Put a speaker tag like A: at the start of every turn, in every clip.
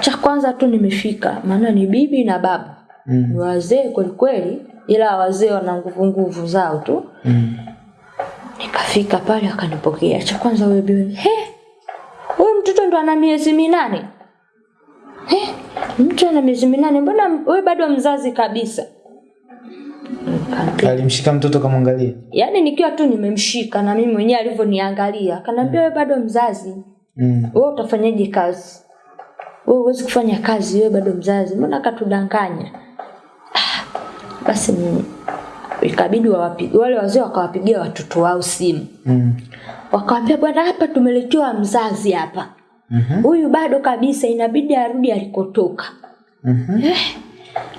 A: cha kwanza tu nimefika maana ni bibi na baba.
B: Mm.
A: ni wazee kweli kweli ila wazee wana nguvu nguvu zao tu.
B: Mm.
A: nikafika pale akanipokea. Cha kwanza huyo bibi he huyu mtoto ndo ana miezi minane. He mtu ana miezi minane mbona wewe bado mzazi kabisa?
B: Alimshika mtoto kamwangalia.
A: yaani nikiwa tu nimemshika na mimi mwenyewe alivyoniangalia akaniambia wewe bado mzazi.
B: Mm.
A: wewe utafanyaje kazi wewe huwezi kufanya kazi wewe bado mzazi mbona katudanganya ah, basi ikabidi wawapige wale wazee wakawapigia watoto wao simu
B: Mm.
A: wakawambia bwana hapa tumeletewa mzazi hapa
B: Mhm.
A: huyu bado kabisa inabidi arudi alikotoka
B: Mhm.
A: eh.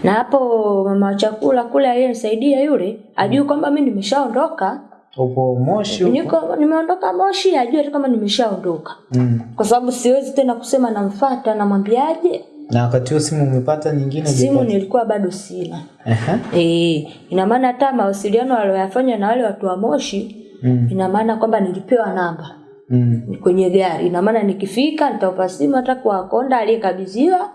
A: na hapo mama wa chakula kule aliyenisaidia yule ajui kwamba mi nimeshaondoka
B: Upo Moshi huko.
A: niko nimeondoka moshi ajue tu kama nimeshaondoka
B: Mm.
A: kwa sababu siwezi tena kusema namfata namwambiaje
B: Na wakati huo simu umepata nyingine
A: simu nilikuwa bado sina
B: Aha.
A: e, ina maana hata mawasiliano walioyafanya na wale watu wa moshi
B: Mm.
A: ina maana kwamba nilipewa namba
B: Mm.
A: kwenye gari ina maana nikifika nitaupa simu hata kwa konda aliyekabidhiwa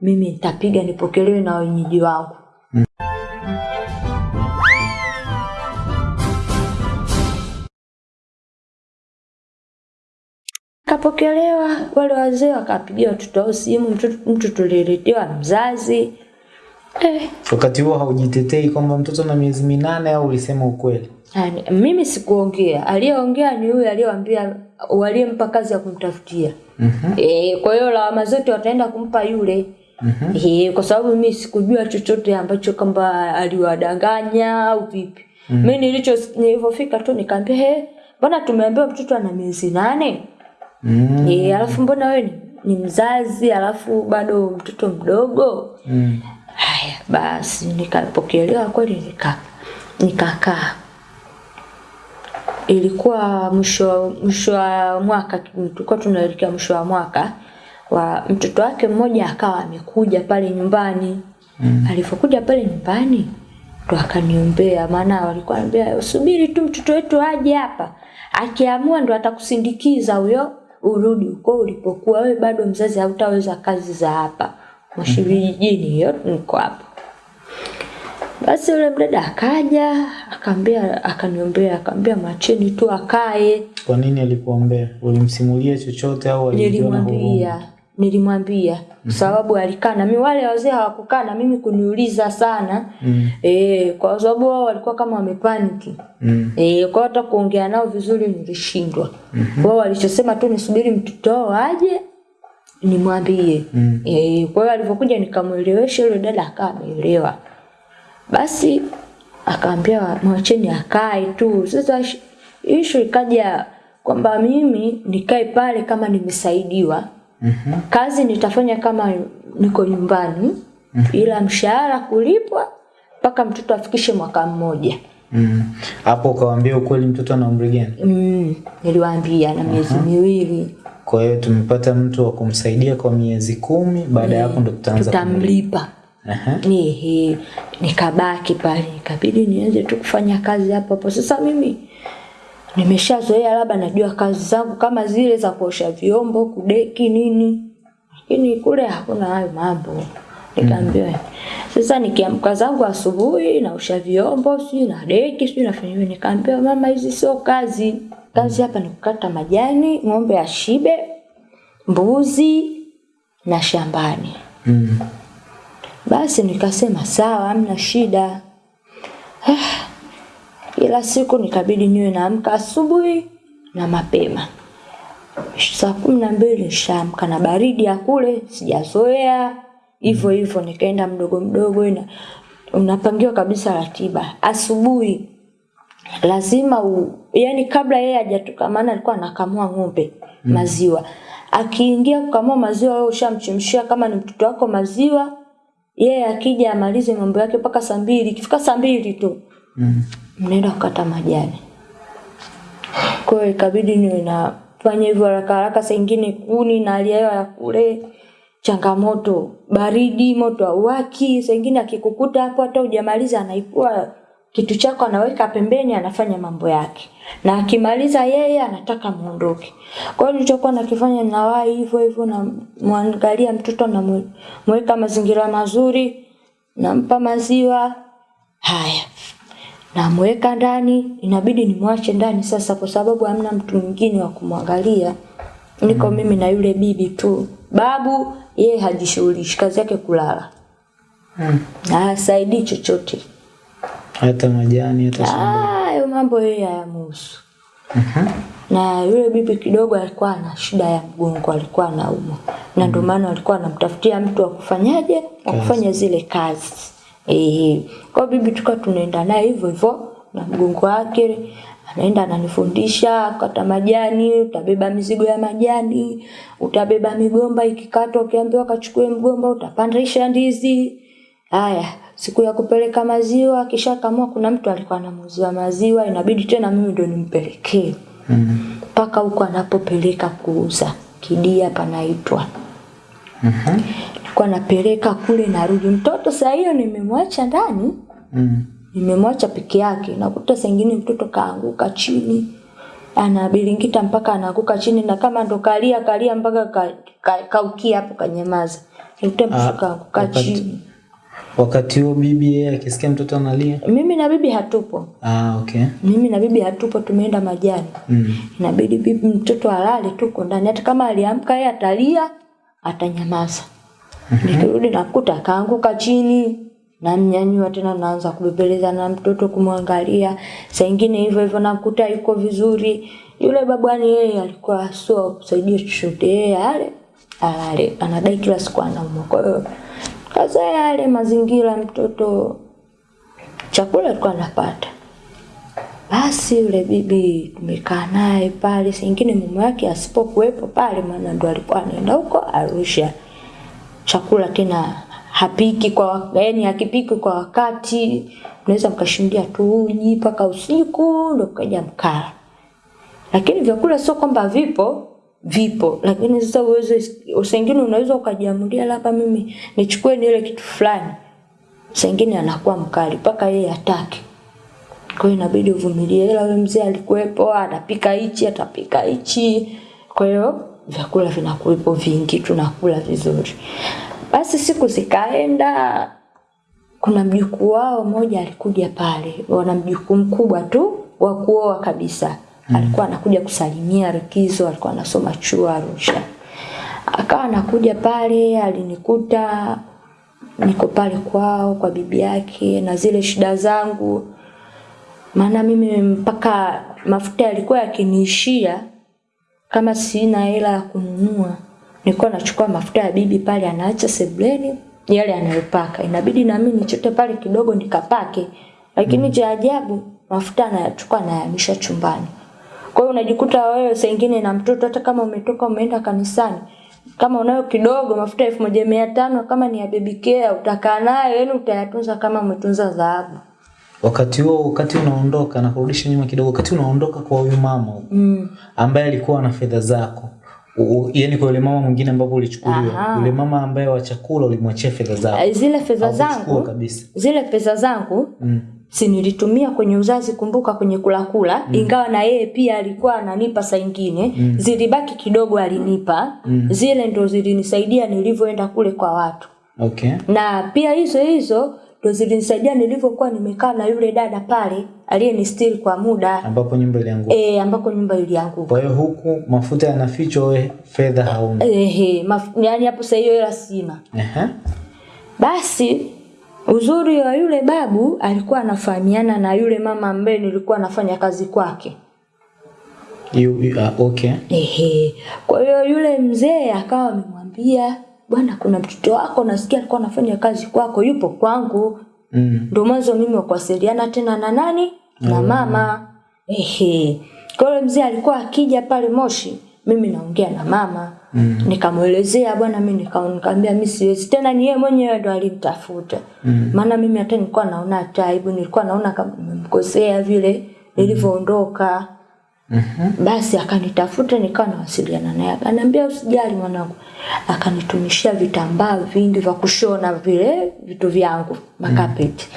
A: mimi nitapiga nipokelewe na wenyeji wangu kapokelewa wale wazee wakapigia watoto wao simu mtoto, mtu tuliletewa mzazi eh,
B: Wakati huo haujitetei kwamba mtoto na miezi minane au ulisema ukweli?
A: yani, mimi sikuongea aliyeongea ni huyo aliyewambia waliyempa kazi ya kumtafutia
B: mm -hmm.
A: E, kwa hiyo lawama zote wataenda kumpa yule
B: Mm -hmm.
A: e, kwa sababu mi sikujua chochote ambacho kwamba aliwadanganya au vipi mm. mi nilicho nilivyofika tu nikaambia he mbona tumeambiwa mtoto ana miezi nane
B: Mm.
A: e, alafu mbona wewe ni, ni mzazi alafu bado mtoto mdogo
B: Mm.
A: haya basi nikapokelewa kweli nika nikakaa ilikuwa mwisho mwisho wa mwaka tulikuwa tunaelekea mwisho wa mwaka wa mtoto wake mmoja akawa amekuja pale nyumbani mm. alivyokuja pale nyumbani ndo akaniombea maana walikuwa anambia subiri tu mtoto wetu aje hapa akiamua ndo atakusindikiza huyo urudi uko ulipokuwa wewe bado mzazi hautaweza kazi za hapa. Moshi vijijini hiyo niko hapa basi yule mdada akaja akaambia akaniombea akaambia macheni tu akae.
B: Kwa nini alikuombea? Ulimsimulia chochote au alijiona huruma?
A: Nilimwambia mm -hmm. sababu alikaa na mimi wale wazee hawakukaa na mimi kuniuliza sana
B: Mm. -hmm.
A: e, kwa sababu wao walikuwa kama wamepaniki
B: Mm. -hmm.
A: e, kwa hata kuongea nao vizuri nilishindwa mm-hmm. wao walichosema tu nisubiri mtoto wao aje nimwambie
B: Mm. -hmm.
A: e, kwa hiyo alivyokuja nikamwelewesha yule dada akawa ameelewa basi akaambia mwacheni akae tu sasa ishu ikaja kwamba mimi nikae pale kama nimesaidiwa
B: Mhm.
A: kazi nitafanya kama niko nyumbani mm -hmm. ila mshahara kulipwa mpaka mtoto afikishe mwaka mmoja
B: Mm. Hapo ukawaambia ukweli mtoto ana umri gani?
A: mm, niliwaambia na miezi miwili
B: Kwa hiyo tumepata mtu wa kumsaidia kwa miezi kumi, baada ya hapo ndo tutaanza kumlipa.
A: tutamlipa. Ehe, nikabaki pale ikabidi nianze tu kufanya kazi hapo hapo sasa mimi nimeshazoea labda najua kazi zangu kama zile za kuosha vyombo kudeki nini lakini kule hakuna hayo mambo nikaambiwa sasa nikiamka zangu asubuhi naosha vyombo sijui na deki sijui nafanya nini? nikaambiwa mama hizi sio kazi kazi hapa ni kukata majani ng'ombe ashibe mbuzi na shambani
B: Mm.
A: basi nikasema sawa, hamna shida. Kila siku nikabidi niwe naamka asubuhi na mapema, saa kumi na mbili nishaamka na baridi ya kule sijazoea, hivyo hivyo nikaenda mdogo mdogo, ina unapangiwa kabisa ratiba asubuhi lazima u, yani kabla yeye hajatoka, maana alikuwa anakamua ng'ombe mm. maziwa. Akiingia kukamua maziwa, wewe ushamchemshia kama ni mtoto wako maziwa, yeye akija amalize mambo yake mpaka saa mbili. Ikifika saa mbili tu
B: Mm.
A: Mnaenda kukata majani. Kwa hiyo ikabidi niwe nafanya hivyo haraka haraka, saa ingine kuni na hali ya kule changamoto, baridi, moto hauwaki, saa ingine akikukuta hapo hata hujamaliza anaipua kitu chako anaweka pembeni anafanya mambo yake. Na akimaliza yeye anataka muondoke. Kwa hiyo nilichokuwa nakifanya nawai hivyo hivyo na mwangalia mtoto namweka mazingira mazuri nampa maziwa. Haya namweka ndani inabidi nimwache ndani sasa kwa sababu hamna mtu mwingine wa kumwangalia. Niko mm. mimi na yule bibi tu. Babu yeye hajishughulishi kazi yake kulala.
B: Mm.
A: na hasaidii chochote.
B: Hata majani hata.
A: Ah, hayo mambo yeye hayamuhusu.
B: Mhm.
A: na yule bibi kidogo alikuwa na shida ya mgongo alikuwa anaumwa. Na ndio maana alikuwa anamtafutia mtu wa kufanyaje wa kufanya zile kazi eh kwa bibi tuka tunaenda naye hivyo hivyo na mgongo wake anaenda ananifundisha kata majani utabeba mizigo ya majani utabeba migomba ikikatwa ukiambiwa kachukue mgomba utapandisha ndizi haya siku ya kupeleka maziwa kisha kamua kuna mtu alikuwa anamuuzia maziwa inabidi tena mimi ndo nimpelekee mpaka
B: Mm.
A: mpaka huko anapopeleka kuuza kidia panaitwa
B: Mhm.
A: Nilikuwa napeleka kule narudi. Mtoto saa hiyo nimemwacha ndani.
B: Mm.
A: nimemwacha peke yake. Nakuta saa ingine mtoto kaanguka chini. Anabilingita mpaka anaanguka chini na kama ndo kalia kalia mpaka kaukia ka, ka hapo kanyamaza nikuta
B: Ah,
A: mtoto kaanguka chini.
B: Wakati huo bibi yeye akisikia mtoto analia.
A: mimi na bibi hatupo.
B: Ah, okay.
A: mimi na bibi hatupo tumeenda majani.
B: Mm.
A: inabidi bibi mtoto alale tuko ndani. Hata kama aliamka yeye atalia atanyamaza nikirudi nakuta kaanguka chini namnyanyua tena naanza kubebeleza na mtoto kumwangalia. Saa ingine hivyo hivyo nakuta yuko vizuri. Yule babwani yeye alikuwa sio kusaidia chochote yeye ale alale anadai kila siku anaumwa kwa hiyo kazoea yale mazingira mtoto chakula alikuwa anapata. Basi yule bibi tumekaa naye pale, singine mume wake asipokuwepo pale, maana ndo alikuwa anaenda huko Arusha. Chakula tena hapiki kwa yani hakipiki kwa wakati, mnaweza mkashindia tu uji mpaka usiku ndio kaja mkala. Lakini vyakula sio kwamba vipo vipo, lakini sasa uweze usengine unaweza ukajiamulia labda mimi nichukue nile kitu fulani, sengine anakuwa mkali mpaka yeye atake kwa hiyo inabidi uvumilie ila wewe mzee alikuwepo atapika hichi atapika hichi. Kwa hiyo vyakula vinakuwepo vingi tunakula vizuri. Basi siku zikaenda kuna mjukuu wao mmoja alikuja pale wana mjukuu mkubwa tu wa kuoa kabisa. Mm. alikuwa anakuja kusalimia likizo alikuwa anasoma chuo Arusha. Akawa anakuja pale alinikuta niko pale kwao kwa bibi yake na zile shida zangu. Maana mimi mpaka mafuta yalikuwa yakiniishia kama sina hela ya kununua nilikuwa nachukua mafuta ya bibi pale anaacha sebleni yale anayopaka. Inabidi na mimi nichote pale kidogo nikapake. Lakini cha ajabu mafuta anayachukua anayahamisha chumbani. Kwa hiyo unajikuta wewe saa na mtoto hata kama umetoka umeenda kanisani kama unayo kidogo mafuta elfu moja mia tano kama ni ya baby utakaa nayo yani utayatunza kama umetunza dhahabu
B: Wakati huo wakati unaondoka na kurudisha nyuma kidogo, wakati unaondoka kwa huyu mama
A: mm.
B: ambaye alikuwa na fedha zako yaani yani kwa yule mama mwingine ambapo ulichukuliwa yule mama ambaye wa chakula ulimwachia fedha zako
A: zile fedha zangu
B: kabisa
A: zile pesa zangu
B: mm.
A: si nilitumia kwenye uzazi kumbuka kwenye kula kula mm. ingawa na yeye pia alikuwa ananipa saa ingine mm. zilibaki kidogo alinipa mm. zile ndo zilinisaidia nilivyoenda kule kwa watu
B: okay
A: na pia hizo hizo ndo zilinisaidia nilivyokuwa nimekaa na yule dada pale aliyenistiri kwa muda
B: ambapo nyumba ilianguka
A: e, ambako nyumba ilianguka
B: kwa hiyo huku mafuta yanafichwa we fedha hauna
A: Ehe, maf- yaani hapo sasa hiyo hela sina
B: Ehe.
A: Basi uzuri wa yule babu alikuwa anafahamiana na yule mama ambaye nilikuwa nafanya kazi kwake.
B: You- you- ah, okay
A: Ehe. Kwa hiyo yule mzee akawa amemwambia bwana, kuna mtoto wako nasikia alikuwa anafanya kazi kwako, yupo kwangu.
B: mm.
A: Ndio mwanzo mimi wa kuwasiliana tena na nani na mama. Ehe. Kwa hiyo mzee alikuwa akija pale Moshi, mimi naongea na mama mm. Nikamwelezea bwana, mimi nikamwambia mimi siwezi tena, ni yeye mwenyewe ndo alimtafuta mm. Maana mimi hata nilikuwa naona taibu, nilikuwa naona kama nimemkosea vile nilivyoondoka
B: Mhm.
A: basi akanitafuta nikawa nawasiliana naye akaniambia usijali mwanangu akanitumishia vitambaa vingi vya kushona vile vitu vyangu makapeti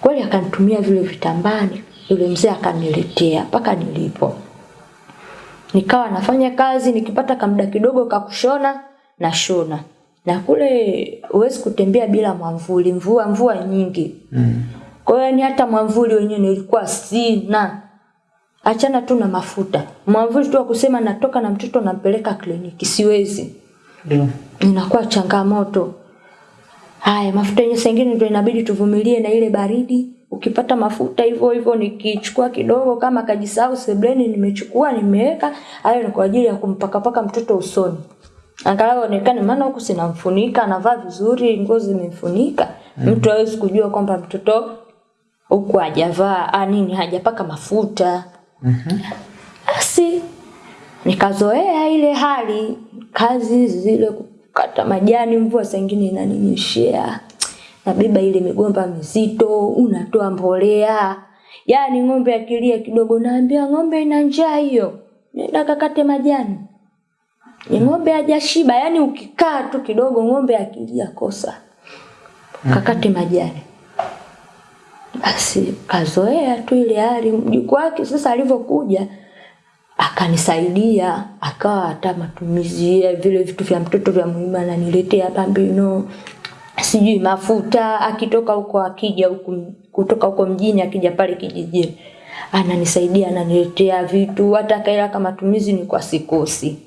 A: Kweli akanitumia vile vitambaa, yule mzee akaniletea mpaka nilipo. Nikawa nafanya kazi, nikipata kamda kidogo kakushona na shona. Na kule huwezi kutembea bila mwamvuli, mvua mvua nyingi.
B: Mm.
A: Kwa hiyo ni hata mwamvuli wenyewe nilikuwa sina. Achana tu na mafuta. Mwamvuli tu akusema kusema natoka na mtoto nampeleka kliniki siwezi.
B: Ndio.
A: Inakuwa changamoto. Haya, mafuta yenyewe saa ingine ndio inabidi tuvumilie na ile baridi. Ukipata mafuta hivyo hivyo nikichukua kidogo kama kajisahau sebleni nimechukua nimeweka, hayo ni kwa ajili ya kumpakapaka mtoto usoni. Angalau onekane maana huku sinamfunika, anavaa vizuri, nguo zimemfunika. Mtu hawezi kujua kwamba mtoto huku hajavaa ah, nini hajapaka mafuta.
B: Mhm.
A: Basi nikazoea ile hali, kazi zile kukata majani, mvua saa ingine inaninyeshea, nabeba ile migomba mizito, unatoa mbolea. Yaani ng'ombe akilia kidogo, naambia ng'ombe ina njaa hiyo, nenda kakate majani. Ni ng'ombe hajashiba, yaani ukikaa tu kidogo, ng'ombe akilia kosa, kakate majani. Basi kazoea tu ile hali. Mjukuu wake sasa alivyokuja akanisaidia, akawa hata matumizi ya vile vitu vya mtoto vya muhimu ananiletea bambino, sijui mafuta, akitoka huko akija huku kutoka huko mjini akija pale kijijini ananisaidia, ananiletea vitu, hata kaela kama matumizi ni kwa sikosi.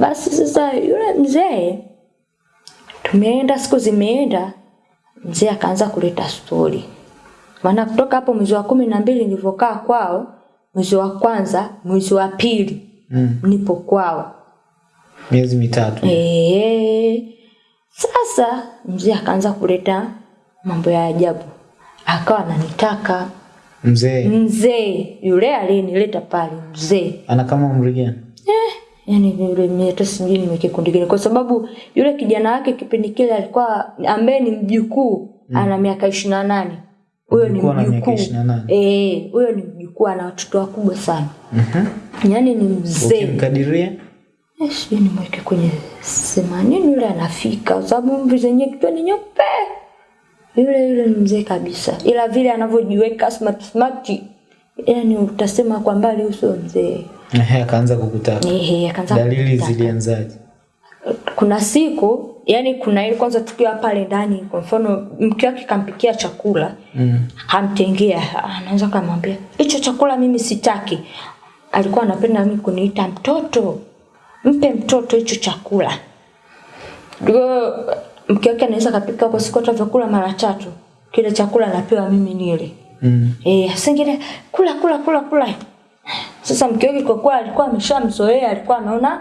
A: Basi sasa yule mzee tumeenda, siku zimeenda, mzee akaanza kuleta stori. Maana kutoka hapo mwezi wa kumi na mbili nilivyokaa kwao, mwezi wa kwanza, mwezi wa pili
B: Mm.
A: nipo kwao.
B: Miezi mitatu.
A: Eh, sasa mzee akaanza kuleta mambo ya ajabu, akawa ananitaka
B: Mzee
A: mzee yule aliyenileta pale, mzee
B: ana kama umri gani?
A: yani yule mimi sijui ni kikundi gani, kwa sababu yule kijana wake kipindi kile alikuwa ambaye ni mjukuu mm. ana miaka ishirini na nane huyo ni
B: Mjukuu ana miaka
A: mjukuu
B: 28.
A: eh, huyo ni mjukuu, ana watoto wakubwa sana,
B: Mhm.
A: yani ni mzee
B: Ukimkadiria
A: Eh, sijui nimweke kwenye themanini yule anafika, kwa sababu mvi zenye kichwa ni nyeupe. Yule yule ni mzee kabisa, ila vile anavyojiweka smart smart, yani utasema kwa mbali uso mzee.
B: ehe, akaanza kukutaka.
A: Ehe, akaanza
B: Dalili zilianzaje?
A: Kuna siku yani, kuna ile kwanza tukiwa pale ndani, kwa mfano mke wake kampikia chakula
B: Mm.
A: hamtengea anaweza kamwambia hicho chakula mimi sitaki. Alikuwa anapenda mimi kuniita mtoto, mpe mtoto hicho chakula. Ndio mke wake anaweza kapika kwa siku hata vyakula mara tatu, kile chakula napewa mimi nile.
B: Mm.
A: Eh, singine kula kula kula kula. Sasa mke wake kwa kuwa alikuwa ameshamzoea, alikuwa anaona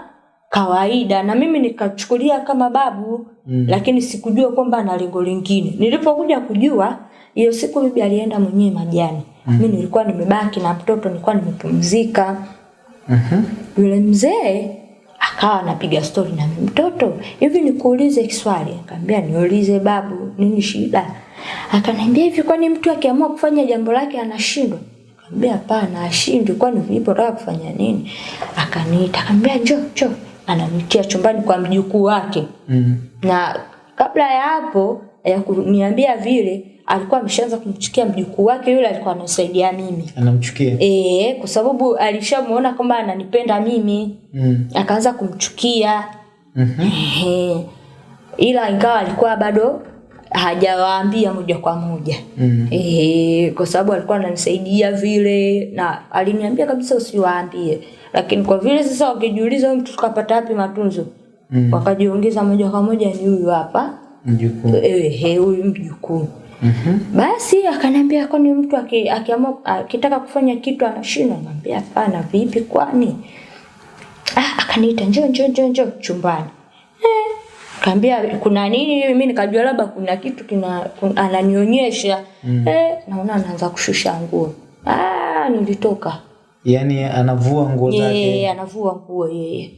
A: kawaida na mimi nikachukulia kama babu mm. lakini sikujua kwamba ana lengo lingine. Nilipokuja kujua hiyo siku bibi alienda mwenyewe majani. Mm. Mimi nilikuwa nimebaki na mtoto, nilikuwa nimepumzika.
B: Mhm.
A: Yule mzee akawa anapiga stori na mtoto, hivi nikuulize kiswali? akaambia niulize babu, nini shida? Akaniambia hivi, kwani mtu akiamua kufanya jambo lake anashindwa? Nikamwambia hapana, ashindwi. Kwani nilipotaka kufanya nini? Akaniita, akamwambia njoo, njoo. Ananitia chumbani kwa mjukuu wake
B: Mm.
A: na kabla ya hapo ya kuniambia vile alikuwa ameshaanza kumchukia mjukuu wake yule alikuwa anasaidia mimi
B: Anamchukia.
A: Eh, kwa sababu alishamuona kwamba ananipenda mimi,
B: Mm.
A: akaanza kumchukia.
B: Mhm.
A: Ehe. Ila ingawa alikuwa bado hajawaambia moja kwa moja.
B: Mm.
A: e, kwa sababu alikuwa ananisaidia vile na aliniambia kabisa usiwaambie. Lakini kwa vile sasa wakijiuliza mtu tukapata wapi matunzo?
B: Mm.
A: Wakajiongeza moja kwa moja ni huyu hapa.
B: Mjukuu.
A: Ehe, huyu mjukuu.
B: Mhm.
A: Basi akaniambia kwani mtu akiamua akitaka kufanya kitu anashindwa? Nikamwambia hapana, vipi kwani? Ah, akaniita njoo njoo njoo njoo chumbani. Eh, kaambia kuna nini? Mimi nikajua labda kuna kitu kina, kun- ananionyesha. Eh, naona anaanza kushusha nguo. Ah, nilitoka.
B: Yaani anavua nguo zake.
A: Yeye anavua nguo yeye.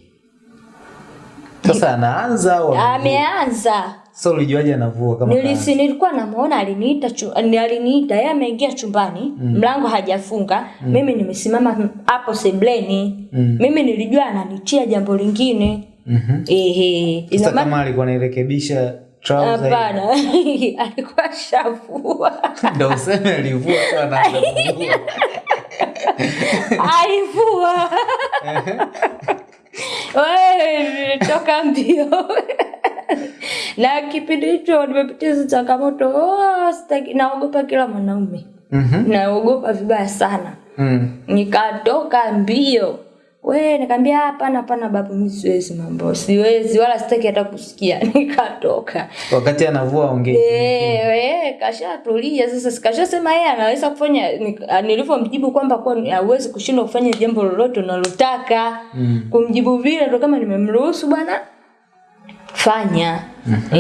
B: Sasa anaanza au?
A: Ameanza.
B: Sasa ulijuaje anavua kama
A: Nilisi nilikuwa namuona aliniita chu, ni- aliniita yeye ameingia chumbani mlango hajafunga mm. mimi nimesimama hapo sebleni
B: Mm.
A: mimi nilijua ananitia jambo lingine
B: Mhm.
A: ehe.
B: Sasa kama alikuwa anairekebisha
A: hapana. Alikuwa shavua.
B: Useme alivua sana
A: alivua. Toka mbio. Na kipindi hicho nimepitia hizo changamoto. Oh, naogopa kila mwanaume.
B: Mhm.
A: naogopa vibaya sana.
B: Mm.
A: nikatoka mbio we nikaambia hapana hapana babu mimi siwezi mambo. Siwezi wala sitaki hata kusikia. Nikatoka.
B: Wakati anavua ongee
A: Eh, eh, kashatulia. Sasa sikashasema yeye anaweza kufanya ni- nilivyomjibu kwamba kwa hauwezi kushindwa kufanya jambo lolote unalotaka.
B: Mm.
A: kumjibu vile ndo kama nimemruhusu bwana. Fanya. Mm -hmm.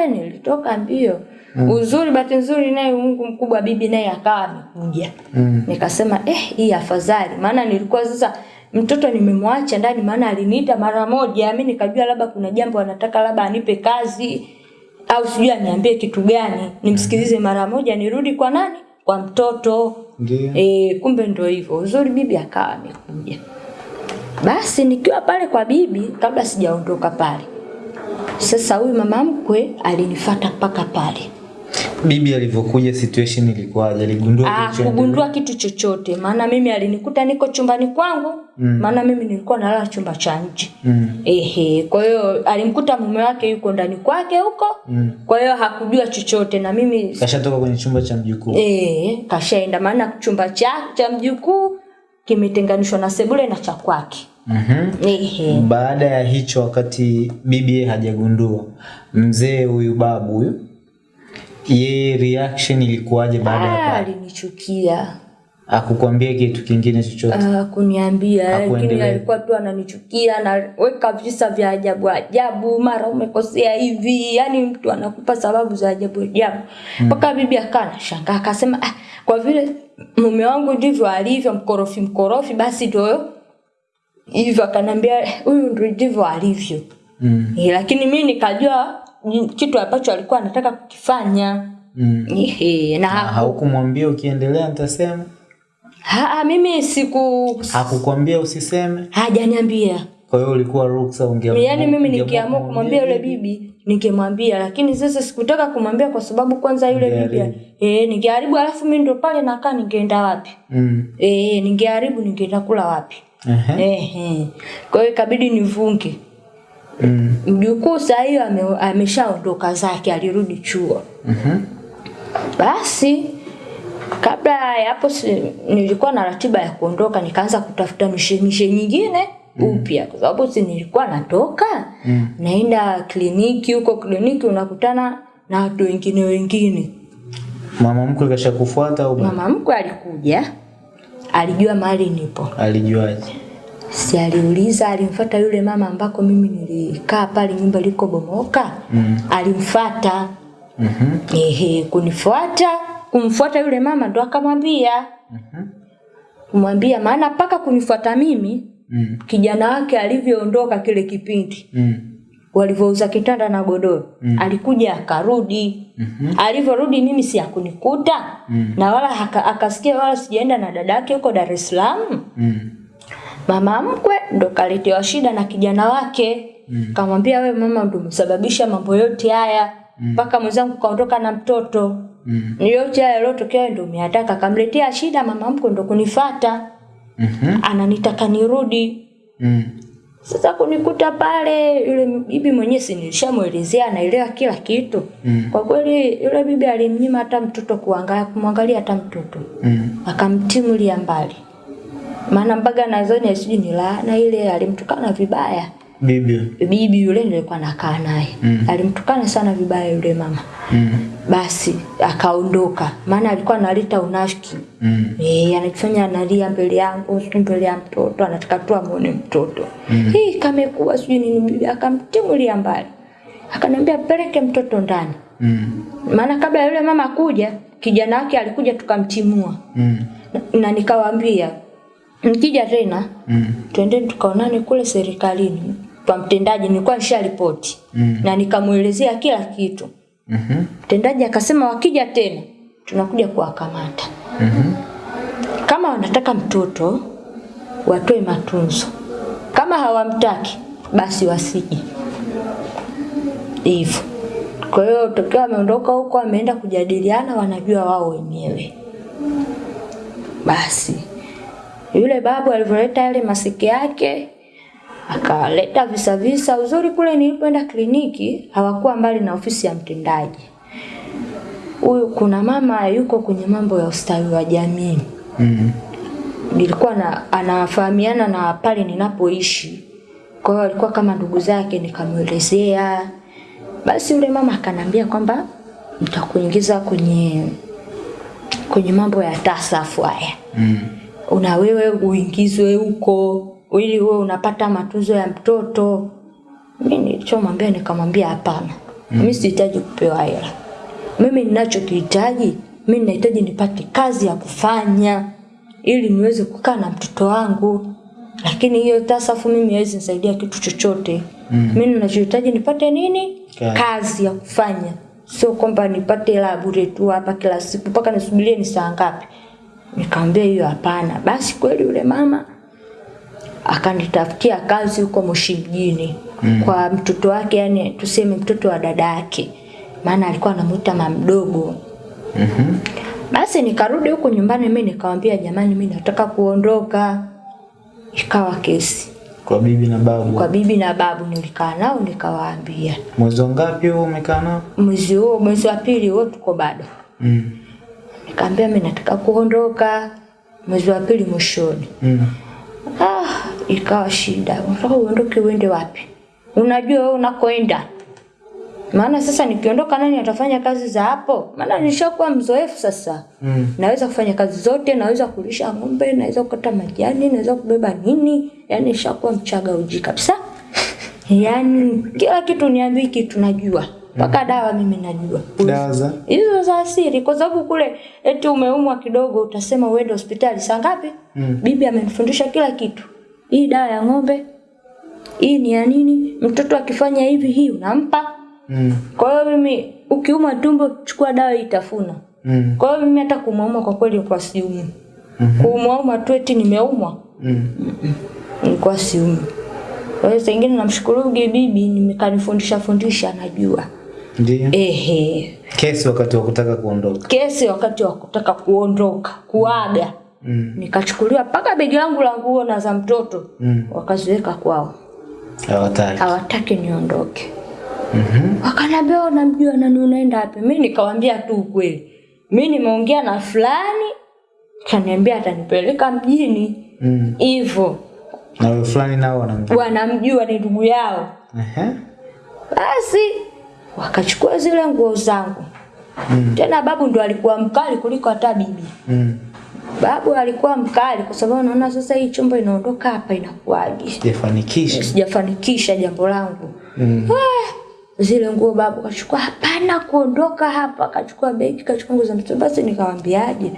A: eh, nilitoka mbio uzuri bahati nzuri naye mungu mkubwa bibi naye akawa amekuja.
B: Mm.
A: nikasema eh hii afadhali. Maana nilikuwa sasa mtoto nimemwacha ndani maana aliniita mara moja. Mimi nikajua labda kuna jambo anataka labda anipe kazi au sijui aniambie kitu gani. Nimsikilize mara moja nirudi kwa nani? Kwa mtoto. E, kumbe ndio hivyo. Uzuri bibi akawa amekuja. Basi nikiwa pale kwa bibi kabla sijaondoka pale sasa huyu mama mkwe alinifata mpaka pale
B: Bibi alivyokuja situation ilikuwaje? Aligundua
A: Ah,
B: kilichoendelea?
A: kugundua kitu chochote maana mimi alinikuta niko chumbani kwangu
B: Mm.
A: maana mimi nilikuwa nalala chumba cha nje
B: Mm.
A: ehe kwa hiyo alimkuta mume wake yuko ndani kwake huko
B: Mm.
A: kwa hiyo hakujua chochote na mimi
B: Kashatoka kwenye chumba cha mjukuu.
A: eh kashaenda maana chumba cha cha mjukuu kimetenganishwa na sebule na cha kwake
B: Mhm.
A: ehe
B: Baada ya hicho, wakati bibi hajagundua, mzee huyu babu huyu, yeye reaction ilikuwaje baada ya
A: Ah,
B: pale?
A: alinichukia
B: Akukwambia kitu kingine chochote?
A: Ah, kuniambia lakini alikuwa tu ananichukia anaweka visa vya ajabu ajabu mara umekosea hivi yani mtu anakupa sababu za ajabu ajabu mpaka bibi akawa anashangaa akasema ah, kwa vile mume wangu ndivyo alivyo mkorofi mkorofi basi ndio hivyo akanambia huyu ndivyo alivyo
B: Mm.
A: Eh, lakini mi nikajua kitu ambacho alikuwa anataka kukifanya
B: Mm.
A: Ehe, na
B: ha, haukumwambia ukiendelea nitasema?
A: ha, ha, mimi siku
B: Hakukwambia usiseme?
A: hajaniambia
B: Kwa hiyo ulikuwa ruksa ungeamua.
A: yaani mimi nikiamua kumwambia yule bibi ningemwambia lakini sasa sikutaka kumwambia kwa sababu kwanza yule bibi eh ningeharibu alafu mimi ndo pale nakaa ningeenda wapi
B: Mm.
A: eh ningeharibu ningeenda kula wapi
B: Ehe.
A: eh kwa hiyo ikabidi nivunge
B: Mm.
A: mjukuu saa hiyo ame, ameshaondoka zake alirudi chuo
B: Mhm.
A: basi kabla ya hapo si, nilikuwa na ratiba ya kuondoka nikaanza kutafuta mishemishe nyingine upya kwa sababu si nilikuwa natoka
B: Mm.
A: naenda kliniki huko kliniki unakutana na watu wengine wengine
B: Mama mkwe kashakufuata au
A: mama mkwe alikuja alijua mahali nipo
B: Alijuaje?
A: Si aliuliza alimfata yule mama ambako mimi nilikaa pale nyumba liko bomoka
B: Mm.
A: alimfata
B: Mhm.
A: ehe kunifuata kumfuata yule mama ndo akamwambia
B: Mhm.
A: kumwambia maana mpaka kunifuata mimi
B: Mm.
A: kijana wake alivyoondoka kile kipindi
B: Mm.
A: walivyouza kitanda na godoro
B: Mm.
A: alikuja akarudi
B: mm-hmm.
A: alivyorudi mimi si akunikuta
B: Mm.
A: na wala akasikia wala sijaenda na dada yake huko Dar es Salaam
B: Mm.
A: Mama mkwe ndo kaletewa shida na kijana wake
B: Mm.
A: kamwambia we mama ndo msababisha mambo yote haya mpaka mm. mwenzangu kaondoka na mtoto
B: Mm.
A: Yote haya yaliyotokea ndo umeataka kamletea shida mama mkwe ndo kunifata
B: Mm -hmm.
A: ananitaka nirudi
B: Mm.
A: sasa kunikuta pale yule bibi mwenyewe si nilishamuelezea anaelewa kila kitu
B: Mm.
A: kwa kweli yule bibi alimnyima hata mtoto kuangalia kumwangalia hata mtoto
B: Mm.
A: akamtimulia mbali maana mpaka nadhani sijui ni laana ile alimtukana vibaya
B: Bibi.
A: bibi yule nilikuwa nakaa naye
B: Mm.
A: alimtukana sana vibaya yule mama
B: Mm.
A: basi akaondoka maana alikuwa analeta unafiki
B: Mm.
A: Eh, anafanya analia mbele yangu mbele ya mtoto anataka tu amuone mtoto
B: Mm.
A: hii kamekuwa sijui nini bibi akamtimulia mbali akaniambia peleke mtoto ndani
B: Mm.
A: maana kabla yule mama kuja kijana wake alikuja tukamtimua
B: Mm.
A: na, na nikawaambia mkija tena
B: Mm.
A: twendeni tukaonane kule serikalini kwa mtendaji nilikuwa nisharipoti
B: Mm.
A: na nikamwelezea kila kitu
B: Mhm.
A: mtendaji akasema wakija tena tunakuja kuwakamata
B: Mhm.
A: kama wanataka mtoto watoe matunzo kama hawamtaki basi wasije hivyo Kwa hiyo tokea ameondoka huko ameenda kujadiliana, wanajua wao wenyewe. Basi yule babu alivyoleta yale masiki yake akaleta visa visa. Uzuri kule nilipoenda kliniki hawakuwa mbali na ofisi ya mtendaji. Huyu kuna mama yuko kwenye mambo ya ustawi wa jamii
B: Mm. -hmm.
A: nilikuwa na anafahamiana na pale ninapoishi. Kwa hiyo alikuwa kama ndugu zake, nikamwelezea. Basi yule mama akanambia kwamba nitakuingiza kwenye kwenye mambo ya tasafu haya.
B: Mm.
A: Una wewe uingizwe huko ili wewe unapata matunzo ya mtoto. Mimi nilichomwambia nikamwambia hapana. mm. Mimi sihitaji kupewa hela. Mimi ninachokihitaji, mimi ninahitaji nipate kazi ya kufanya ili niweze kukaa na mtoto wangu. Lakini hiyo tasafu mimi haiwezi nisaidia kitu chochote. Mm. Mimi ninachohitaji nipate nini?
B: Kazi.
A: Kazi ya kufanya. Sio kwamba nipate hela bure tu hapa kila siku mpaka nisubirie ni saa ngapi. Nikamwambia hiyo hapana. Basi kweli yule mama akanitafutia kazi huko Moshi mjini mm. kwa mtoto wake, yani tuseme mtoto wa dada yake, maana alikuwa anamuita mamdogo.
B: -hmm.
A: Basi nikarudi huko nyumbani, mimi nikamwambia jamani, mimi nataka kuondoka. Ikawa kesi
B: Kwa bibi na babu.
A: kwa bibi na babu, nilikaa nao nikawaambia,
B: Mwezi ngapi huo umekaa nao?
A: mwezi huo mwezi wa pili huo tuko bado.
B: Mm.
A: Nikamwambia mimi nataka kuondoka mwezi wa pili mwishoni.
B: Mm.
A: Ah, ikawa shida. Unataka uondoke uende wapi? Unajua wewe unakoenda. Maana sasa nikiondoka nani atafanya kazi za hapo? Maana nishakuwa mzoefu sasa.
B: Mm.
A: Naweza kufanya kazi zote, naweza kulisha ng'ombe, naweza kukata majani, naweza kubeba nini? Yaani nishakuwa mchaga uji kabisa. Yaani kila kitu niambii kitu najua. Mpaka dawa mimi najua.
B: Dawa za?
A: Hizo za asili kwa sababu kule eti umeumwa kidogo utasema uende hospitali saa ngapi?
B: Mm.
A: Bibi amenifundisha kila kitu. Hii dawa ya ng'ombe. Hii ni ya nini? Mtoto akifanya hivi hii unampa.
B: Mm.
A: Kwa hiyo mimi ukiuma tumbo chukua dawa hii tafuna.
B: Mm.
A: Kwa hiyo mimi hata kuumwa kwa kweli kwa siumu mm -hmm. Kuumwa tu eti nimeumwa
B: Mm.
A: nilikuwa siumu. Kwa hiyo sengine namshukuru bibi nimekanifundisha fundisha najua.
B: Ndio.
A: Ehe.
B: Kesi wakati wa kutaka kuondoka.
A: kesi wakati wa kutaka kuondoka kuaga
B: Mm.
A: nikachukuliwa mpaka begi langu la nguo na za mtoto
B: Mm.
A: wakaziweka kwao
B: Hawataki.
A: hawataki niondoke
B: Mhm.
A: wakaniambia unamjua nani unaenda wapi mi nikawambia tu ukweli mi nimeongea na fulani kaniambia atanipeleka mjini
B: Mm.
A: hivyo
B: Na wewe fulani nao wanamjua.
A: wanamjua ni ndugu yao
B: Ehe.
A: basi wakachukua zile nguo zangu
B: Mm.
A: tena babu ndo alikuwa mkali kuliko hata bibi
B: Mm.
A: Babu alikuwa mkali kwa sababu naona sasa hii chumba inaondoka hapa inakuwaje?
B: Sijafanikisha.
A: Sijafanikisha jambo langu.
B: Mm.
A: Ah, Zile nguo babu kachukua, hapana kuondoka hapa, kachukua begi, kachukua nguo za mtoto. Basi nikamwambiaje?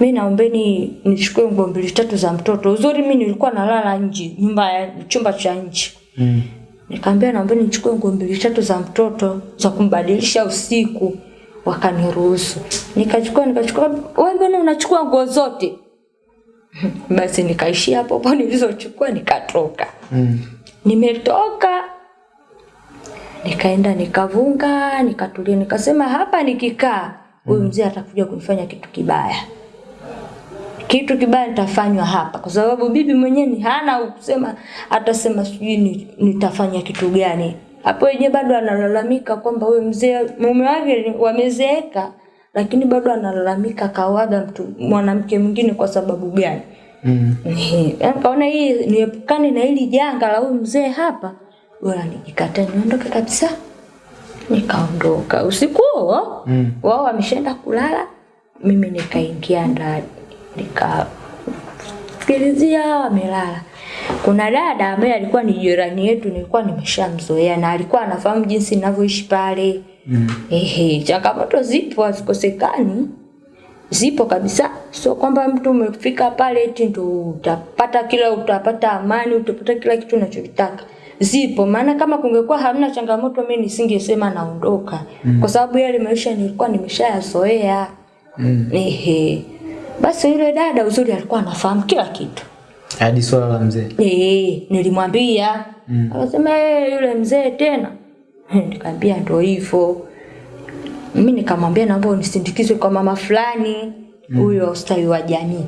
A: Mimi naombeni nichukue nguo mbili tatu za mtoto. Uzuri mi nilikuwa nalala nje, nyumba ya chumba cha nje.
B: Mm.
A: Nikamwambia naomba nichukue nguo mbili tatu za mtoto za kumbadilisha usiku. Wakaniruhusu. Nikachukua nikachukua, wewe mbona unachukua nguo zote? Basi nikaishia hapo hapo nilizochukua nikatoka.
B: Mm.
A: Nimetoka nikaenda nikavunga, nikatulia, nikasema hapa nikikaa huyu mzee atakuja kunifanya kitu kibaya. Kitu kibaya nitafanywa hapa kwa sababu bibi mwenyewe ni hana kusema atasema sijui ni- nitafanya kitu gani. Hapo Yeye bado analalamika kwamba huyu mzee mume wake wamezeeka lakini bado analalamika kawaga mtu mwanamke mwingine kwa sababu gani?
B: Mm.
A: Yaani kaona hii niepukane na hili janga la huyu mzee hapa, bora nijikate niondoke kabisa. Nikaondoka usiku huo
B: Mm.
A: wao wameshaenda kulala, mimi nikaingia ndani nikasikilizia wamelala. Kuna dada ambaye alikuwa ni jirani yetu, nilikuwa nimeshamzoea na alikuwa anafahamu jinsi ninavyoishi pale.
B: Mm.
A: Ehe, changamoto zipo hazikosekani, zipo kabisa. Sio kwamba mtu umefika pale eti ndo utapata kila utapata amani, utapata kila kitu unachokitaka. Zipo, maana kama kungekuwa hamna changamoto mimi nisingesema naondoka, Mm. kwa sababu yale maisha nilikuwa nimeshayazoea.
B: Mm.
A: Ehe, basi yule dada uzuri alikuwa anafahamu kila kitu.
B: Hadi swala la mzee.
A: Eh, nilimwambia.
B: Mm.
A: Akasema eh, yule mzee tena. Nikamwambia ndo hivyo. mimi nikamwambia naomba unisindikizwe kwa mama fulani huyo mm. ustawi wa jamii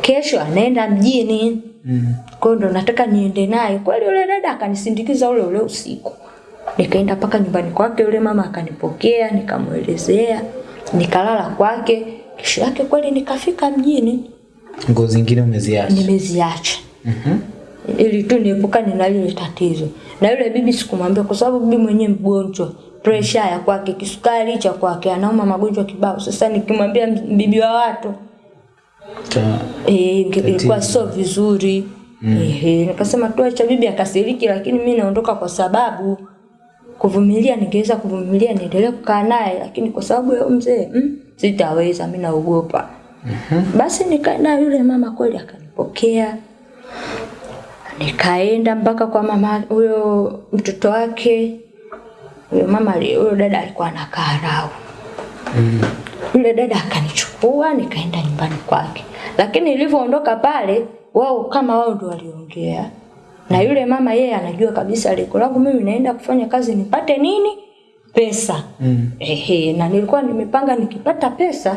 A: kesho anaenda mjini
B: Mm.
A: kwa ndo nataka niende naye kweli yule dada akanisindikiza ule ule usiku nikaenda mpaka nyumbani kwake yule mama akanipokea nikamwelezea nikalala kwake kesho yake kweli nikafika mjini
B: Nguo zingine umeziacha.
A: nimeziacha
B: Mhm.
A: ili tu niepukane na lile tatizo. Na yule bibi sikumwambia kwa sababu bibi mwenyewe mgonjwa, pressure ya kwake, kisukari cha kwake, anauma magonjwa kibao. Sasa nikimwambia bibi wa watu eh, ilikuwa sio vizuri. Ehe, nikasema tu acha bibi akasiriki, lakini mimi naondoka kwa sababu kuvumilia ningeweza kuvumilia niendelee kukaa naye, lakini kwa sababu ya mzee mm, sitaweza, mimi naogopa. Basi nikaenda yule mama kweli akanipokea. Nikaenda mpaka kwa mama huyo mtoto wake. Huyo mama huyo dada alikuwa anakaa Rau. Yule dada akanichukua nikaenda nyumbani kwake, lakini nilivyoondoka pale, wao kama wao ndio waliongea. Na yule mama, yeye anajua kabisa lengo langu mimi naenda kufanya kazi nipate nini, pesa.
B: Mm.
A: Ehe, na nilikuwa nimepanga nikipata pesa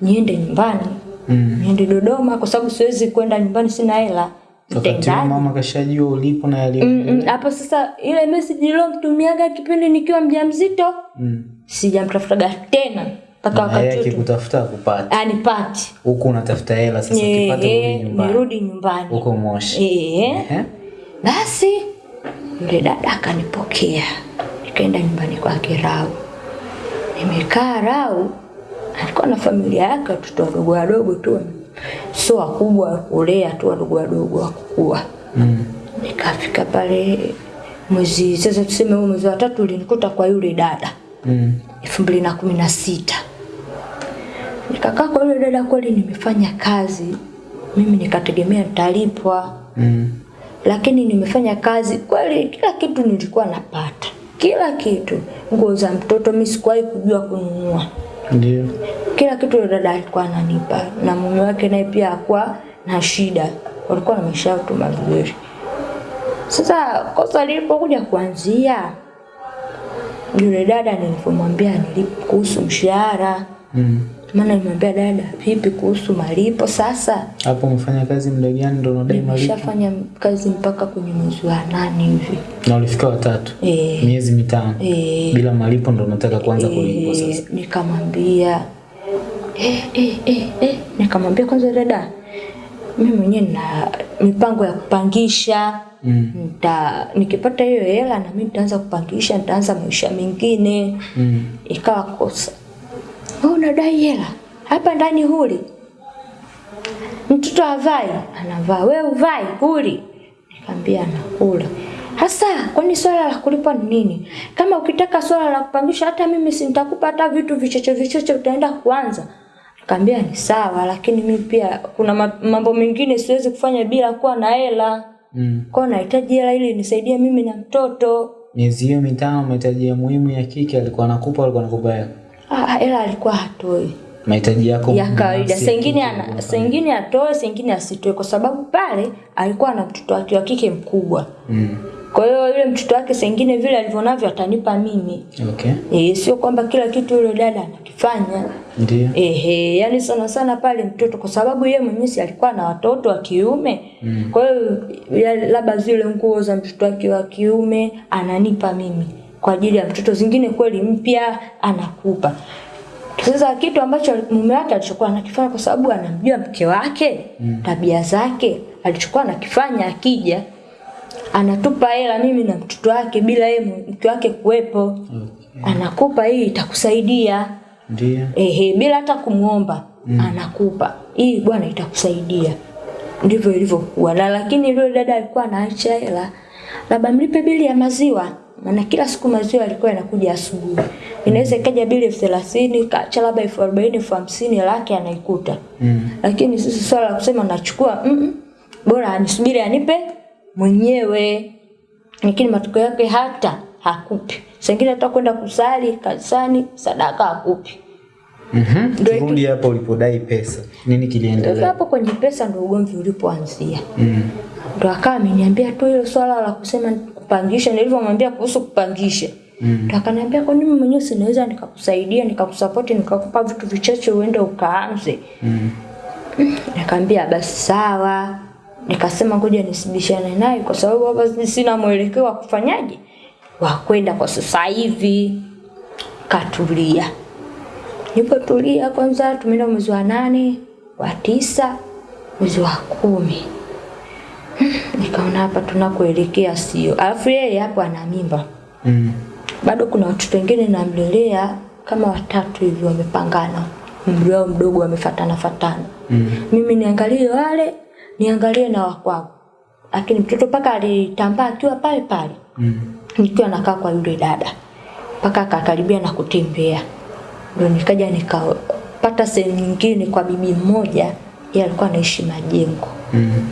A: niende nyumbani
B: Mm.
A: niende Dodoma kwa sababu siwezi kwenda nyumbani sina hela.
B: Wakati mama kashajua ulipo na.
A: Mm, mm, hapo sasa ile message nilomtumiaga kipindi nikiwa mjamzito
B: Mm.
A: sijamtafutaga tena mpaka wakati yake
B: kutafuta kupata.
A: anipati
B: Huku unatafuta hela sasa ukipata urudi nyumbani.
A: nirudi nyumbani
B: Huko Moshi.
A: Eh, basi yule dada akanipokea nikaenda nyumbani kwake Rau. Nimekaa Rau, alikuwa na familia yake, watoto wadogo wadogo tu, sio wakubwa kulea tu, wadogo wadogo wa kukua.
B: Mm.
A: Nikafika pale mwezi sasa, tuseme huu mwezi wa tatu ulinikuta kwa yule dada
B: Mm.
A: elfu mbili na kumi na sita nikakaa kwa yule dada, kweli nimefanya kazi mimi, nikategemea nitalipwa
B: Mm.
A: lakini nimefanya kazi kweli, kila kitu nilikuwa napata, kila kitu. Nguo za mtoto mimi sikuwahi kujua kununua,
B: Ndio.
A: kila kitu dada alikuwa ananipa, na mume wake naye pia hakuwa na shida, walikuwa na maisha yao tu mazuri. Sasa kosa lilipokuja kuanzia, yule dada nilivyomwambia nilipo kuhusu mshahara,
B: Mm.
A: Maana nimwambia dada, vipi kuhusu malipo sasa
B: Hapo umefanya kazi muda gani ndo unadai malipo?
A: nimeshafanya kazi mpaka kwenye mwezi wa nane hivi
B: Na ulifika watatu.
A: E,
B: Miezi mitano.
A: e,
B: Bila malipo ndo unataka kuanza kulipwa
A: Eh,
B: sasa.
A: nikamwambia eh, eh, eh, eh. nikamwambia kwanza dada mimi mwenyewe na mipango ya kupangisha
B: Mm.
A: nita nikipata hiyo hela na mimi nitaanza kupangisha nitaanza maisha mengine
B: Mm.
A: ikawa kosa wewe unadai hela? Hapa ndani huli. Mtoto avai? Anavaa. Wewe uvai huli? Nikamwambia anakula. Hasa kwani swala la kulipa ni nini? Kama ukitaka swala la kupangisha hata mimi sintakupa hata vitu vichocho vichocho utaenda kuanza. Nikamwambia ni sawa lakini mimi pia kuna mambo mengine siwezi kufanya bila kuwa na hela.
B: Mm.
A: kwa nahitaji hela ili nisaidie mimi na mtoto.
B: Miezi hiyo mitano mahitaji ya muhimu ya kike alikuwa anakupa alikuwa anakupa hela.
A: Ah, ela alikuwa hatoi
B: Mahitaji yako
A: ya kawaida. Sengine ana sengine atoe, sengine asitoe, kwa sababu pale alikuwa na mtoto wake wa kike mkubwa.
B: Mm.
A: Kwa hiyo yule mtoto wake sengine vile alivyonavyo atanipa mimi.
B: Okay.
A: Eh, sio kwamba kila kitu yule dada anakifanya.
B: Ndio.
A: Ehe, yani sana sana pale mtoto kwa sababu yeye mwenyewe alikuwa na watoto wa kiume.
B: Mm.
A: Kwa hiyo labda zile nguo za mtoto wake wa kiume ananipa mimi kwa ajili ya mtoto, zingine kweli mpya anakupa. Sasa kitu ambacho mume wake alichokuwa anakifanya kwa sababu anamjua mke wake mm. tabia zake, alichokuwa anakifanya akija anatupa hela mimi na mtoto wake bila yeye mke wake kuwepo,
B: Okay.
A: anakupa hii itakusaidia
B: Ndio.
A: ehe, bila hata kumwomba mm. anakupa hii bwana, itakusaidia. Ndivyo ilivyokuwa, na lakini yule dada alikuwa anaacha hela, labda mlipe bili ya maziwa, maana kila siku maziwa yalikuwa yanakuja asubuhi. Inaweza ikaja bili elfu thelathini kacha labda elfu arobaini elfu hamsini lake anaikuta
B: Mm.
A: lakini sisi swala la kusema nachukua mm -mm, bora anisubiri anipe mwenyewe, lakini matokeo yake hata hakupi. Sengine hata kwenda kusali kanisani sadaka hakupi.
B: Mhm.
A: Mm
B: Turudi hapo ulipodai pesa. Nini kiliendelea?
A: hapo kwenye pesa ndio ugomvi ulipoanzia.
B: Mm.
A: ndio akawa ameniambia tu hilo swala la kusema kupangisha, nilivyomwambia kuhusu kupangisha
B: Mm.
A: Akaniambia kwa nini mwenyewe sinaweza nikakusaidia nikakusapoti nikakupa vitu vichache uende ukaanze.
B: Mm.
A: Nikamwambia basi sawa. Nikasema ngoja nisibishane naye kwa sababu hapa sina mwelekeo wa kufanyaje wa kwenda kwa sasa hivi. Katulia. Nilipotulia kwanza tumeenda mwezi wa nane, wa tisa, mwezi wa kumi. Nikaona hapa tunakoelekea sio. Alafu yeye hapo ana mimba.
B: Mm.
A: Bado kuna watoto wengine namlelea kama watatu hivi wamepangana. Umri wao mdogo wamefatana fatana.
B: Mm.
A: Mimi niangalie wale, niangalie na wakwangu. Lakini mtoto paka alitambaa akiwa pale pale.
B: Mm.
A: Nikiwa nakaa kwa yule dada. Mpaka akakaribia na kutembea. Ndio nikaja nikapata sehemu nyingine kwa bibi mmoja, yeye alikuwa anaishi majengo.
B: Mm.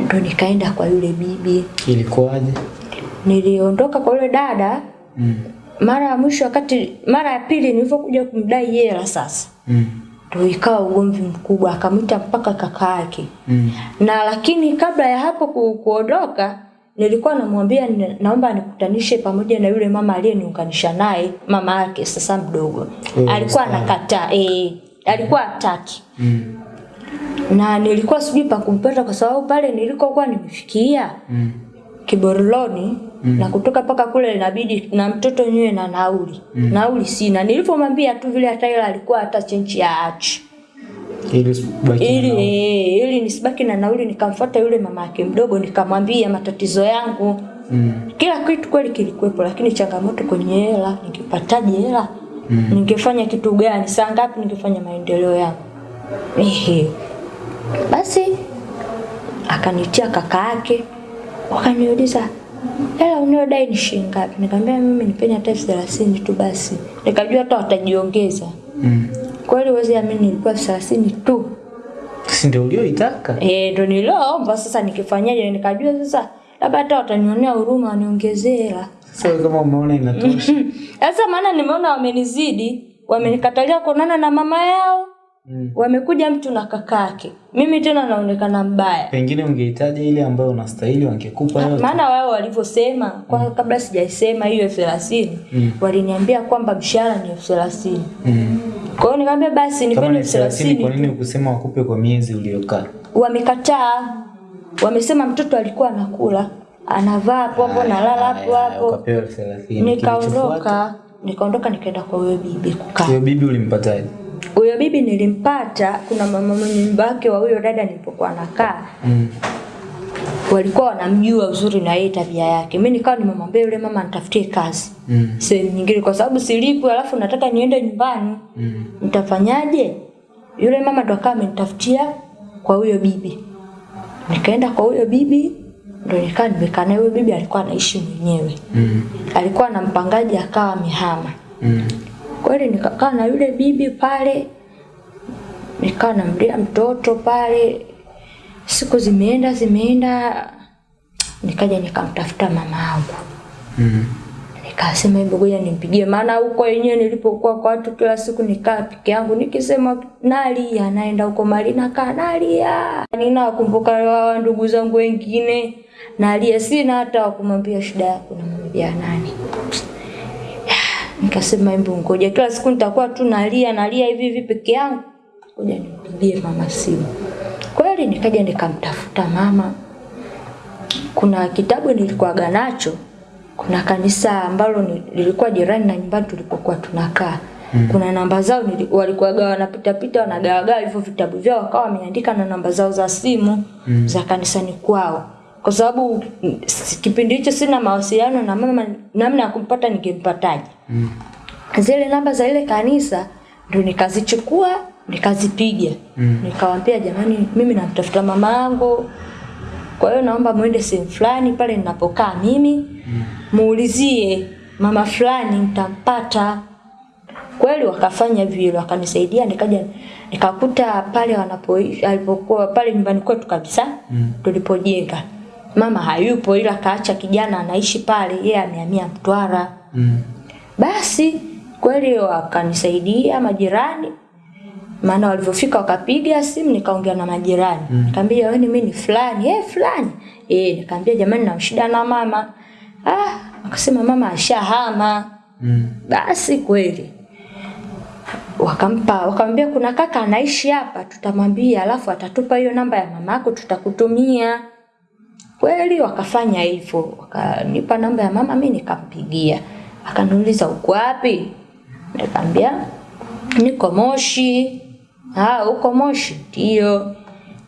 A: Ndio nikaenda kwa yule bibi.
B: Ilikuwaje?
A: Niliondoka kwa yule dada
B: Mm.
A: mara ya mwisho wakati mara ya pili nilivyokuja kumdai hela sasa
B: Mm.
A: ndio ikawa ugomvi mkubwa akamwita mpaka kaka yake
B: Mm.
A: na lakini kabla ya hapo ku, kuondoka nilikuwa namwambia naomba nikutanishe pamoja na yule mama aliyeniunganisha naye mama yake sasa mdogo
B: Mm,
A: alikuwa anakataa eh alikuwa hataki
B: Mm.
A: Na nilikuwa sijui pa kumpata kwa sababu pale nilikokuwa nimefikia
B: Mm.
A: Kiboroloni mm. na kutoka paka kule inabidi na mtoto nywe na nauli mm. nauli sina nilipomwambia tu vile hata ile alikuwa hata chenchi ya achi
B: Ili
A: ili ili nisibaki na nauli nikamfuata yule mama yake mdogo nikamwambia matatizo yangu
B: Mm.
A: kila kitu kweli kilikuwepo lakini changamoto kwenye hela ningepataje hela mm. ningefanya kitu gani saa ngapi ningefanya maendeleo yangu ehe basi akanitia kaka yake. Wakaniuliza hela unayodai ni shilingi ngapi? Nikamwambia mimi nipeni hata elfu thelathini tu basi. Nikajua hata watajiongeza.
B: Mm.
A: kweli wezi amini nilikuwa elfu thelathini tu.
B: Si ndio ulioitaka?
A: Eh, ndio nilioomba sasa nikifanyaje? Nikajua sasa labda hata watanionea huruma waniongezee hela.
B: Sasa so, kama umeona inatosha.
A: Sasa maana nimeona wamenizidi, wamenikatalia kuonana na mama yao,
B: Mm.
A: wamekuja mtu na kakake. Mimi tena naonekana mbaya.
B: Pengine ungehitaji ile ambayo unastahili wangekupa yote.
A: Maana wao walivyosema kwa mm. kabla sijaisema hiyo elfu thelathini
B: Mm.
A: waliniambia kwamba mshahara ni elfu thelathini.
B: Mm.
A: Kwa hiyo nikamwambia basi nipeni
B: ni
A: elfu
B: 30 kwa nini ukusema wakupe kwa miezi uliokaa?
A: Wamekataa, wamesema mtoto alikuwa anakula anavaa hapo hapo nalala hapo hapo.
B: Thelathini.
A: Nikaondoka, nikaondoka nikaenda kwa huyo bibi kukaa.
B: Huyo bibi ulimpataje?
A: Huyo bibi nilimpata, kuna mama mwenye nyumba yake wa huyo dada nilipokuwa nakaa,
B: Mm.
A: walikuwa wanamjua uzuri na yeye tabia yake. Mimi nikawa nimemwambia yule mama nitafutie kazi
B: Mm.
A: sehemu nyingine, kwa sababu silipu, alafu nataka niende nyumbani,
B: Mm.
A: nitafanyaje? Yule mama ndo akawa amenitafutia kwa huyo bibi. Nikaenda kwa huyo bibi, ndo nikaa nimekaa naye. Huyo bibi alikuwa anaishi mwenyewe,
B: Mm.
A: alikuwa na mpangaji, akawa amehama.
B: Mm.
A: Kweli nikakaa na yule bibi pale, nikawa namlea mtoto pale. Siku zimeenda zimeenda, nikaja nikamtafuta mama yangu,
B: Mm. -hmm.
A: nikasema hebu ngoja nimpigie, maana huko yenyewe nilipokuwa kwa watu kila siku nikaa peke yangu, nikisema nalia, naenda huko mali nakaa nalia, ninawakumbuka wa ndugu zangu wengine nalia, sina hata wakumwambia shida yako, namwambia nani? Nikasema hebu ngoja, kila siku nitakuwa tu nalia nalia hivi hivi peke yangu, ngoja nimpigie mama simu. Kweli nikaja nikamtafuta mama. Kuna kitabu nilikuwaga nacho, kuna kanisa ambalo lilikuwa jirani na nyumbani tulipokuwa tunakaa. Kuna namba zao walikuwaga wanapita pita wanagawagawa hivyo vitabu vyao, wakawa wameandika na namba zao za simu mm. za kanisani kwao kwa sababu kipindi hicho sina mawasiliano na mama, namna ya kumpata ningempataje?
B: Mm.
A: Zile namba za ile kanisa ndo nikazichukua nikazipiga,
B: Mm.
A: nikawaambia jamani, mimi namtafuta mama yangu, kwa hiyo naomba muende sehemu fulani pale ninapokaa mimi, mm. muulizie mama fulani, mtampata. Kweli wakafanya vile, wakanisaidia, nikaja nikakuta pale wanapo alipokuwa pale nyumbani kwetu kabisa
B: Mm.
A: tulipojenga. Mama hayupo ila kaacha kijana anaishi pale, yeye amehamia Mtwara.
B: Mm.
A: Basi kweli wakanisaidia majirani, maana walivyofika wakapiga simu, nikaongea na majirani
B: Mm.
A: nikamwambia wewe mimi ni fulani eh, fulani eh, nikamwambia jamani, na shida na mama ah, akasema mama ashahama.
B: Mm.
A: Basi kweli wakampa wakamwambia kuna kaka anaishi hapa, tutamwambia alafu atatupa hiyo namba ya mama yako tutakutumia. Kweli wakafanya hivyo, wakanipa namba ya mama, mimi nikampigia. Akaniuliza uko wapi? Nikamwambia niko Moshi. Ah, uko Moshi? Ndio.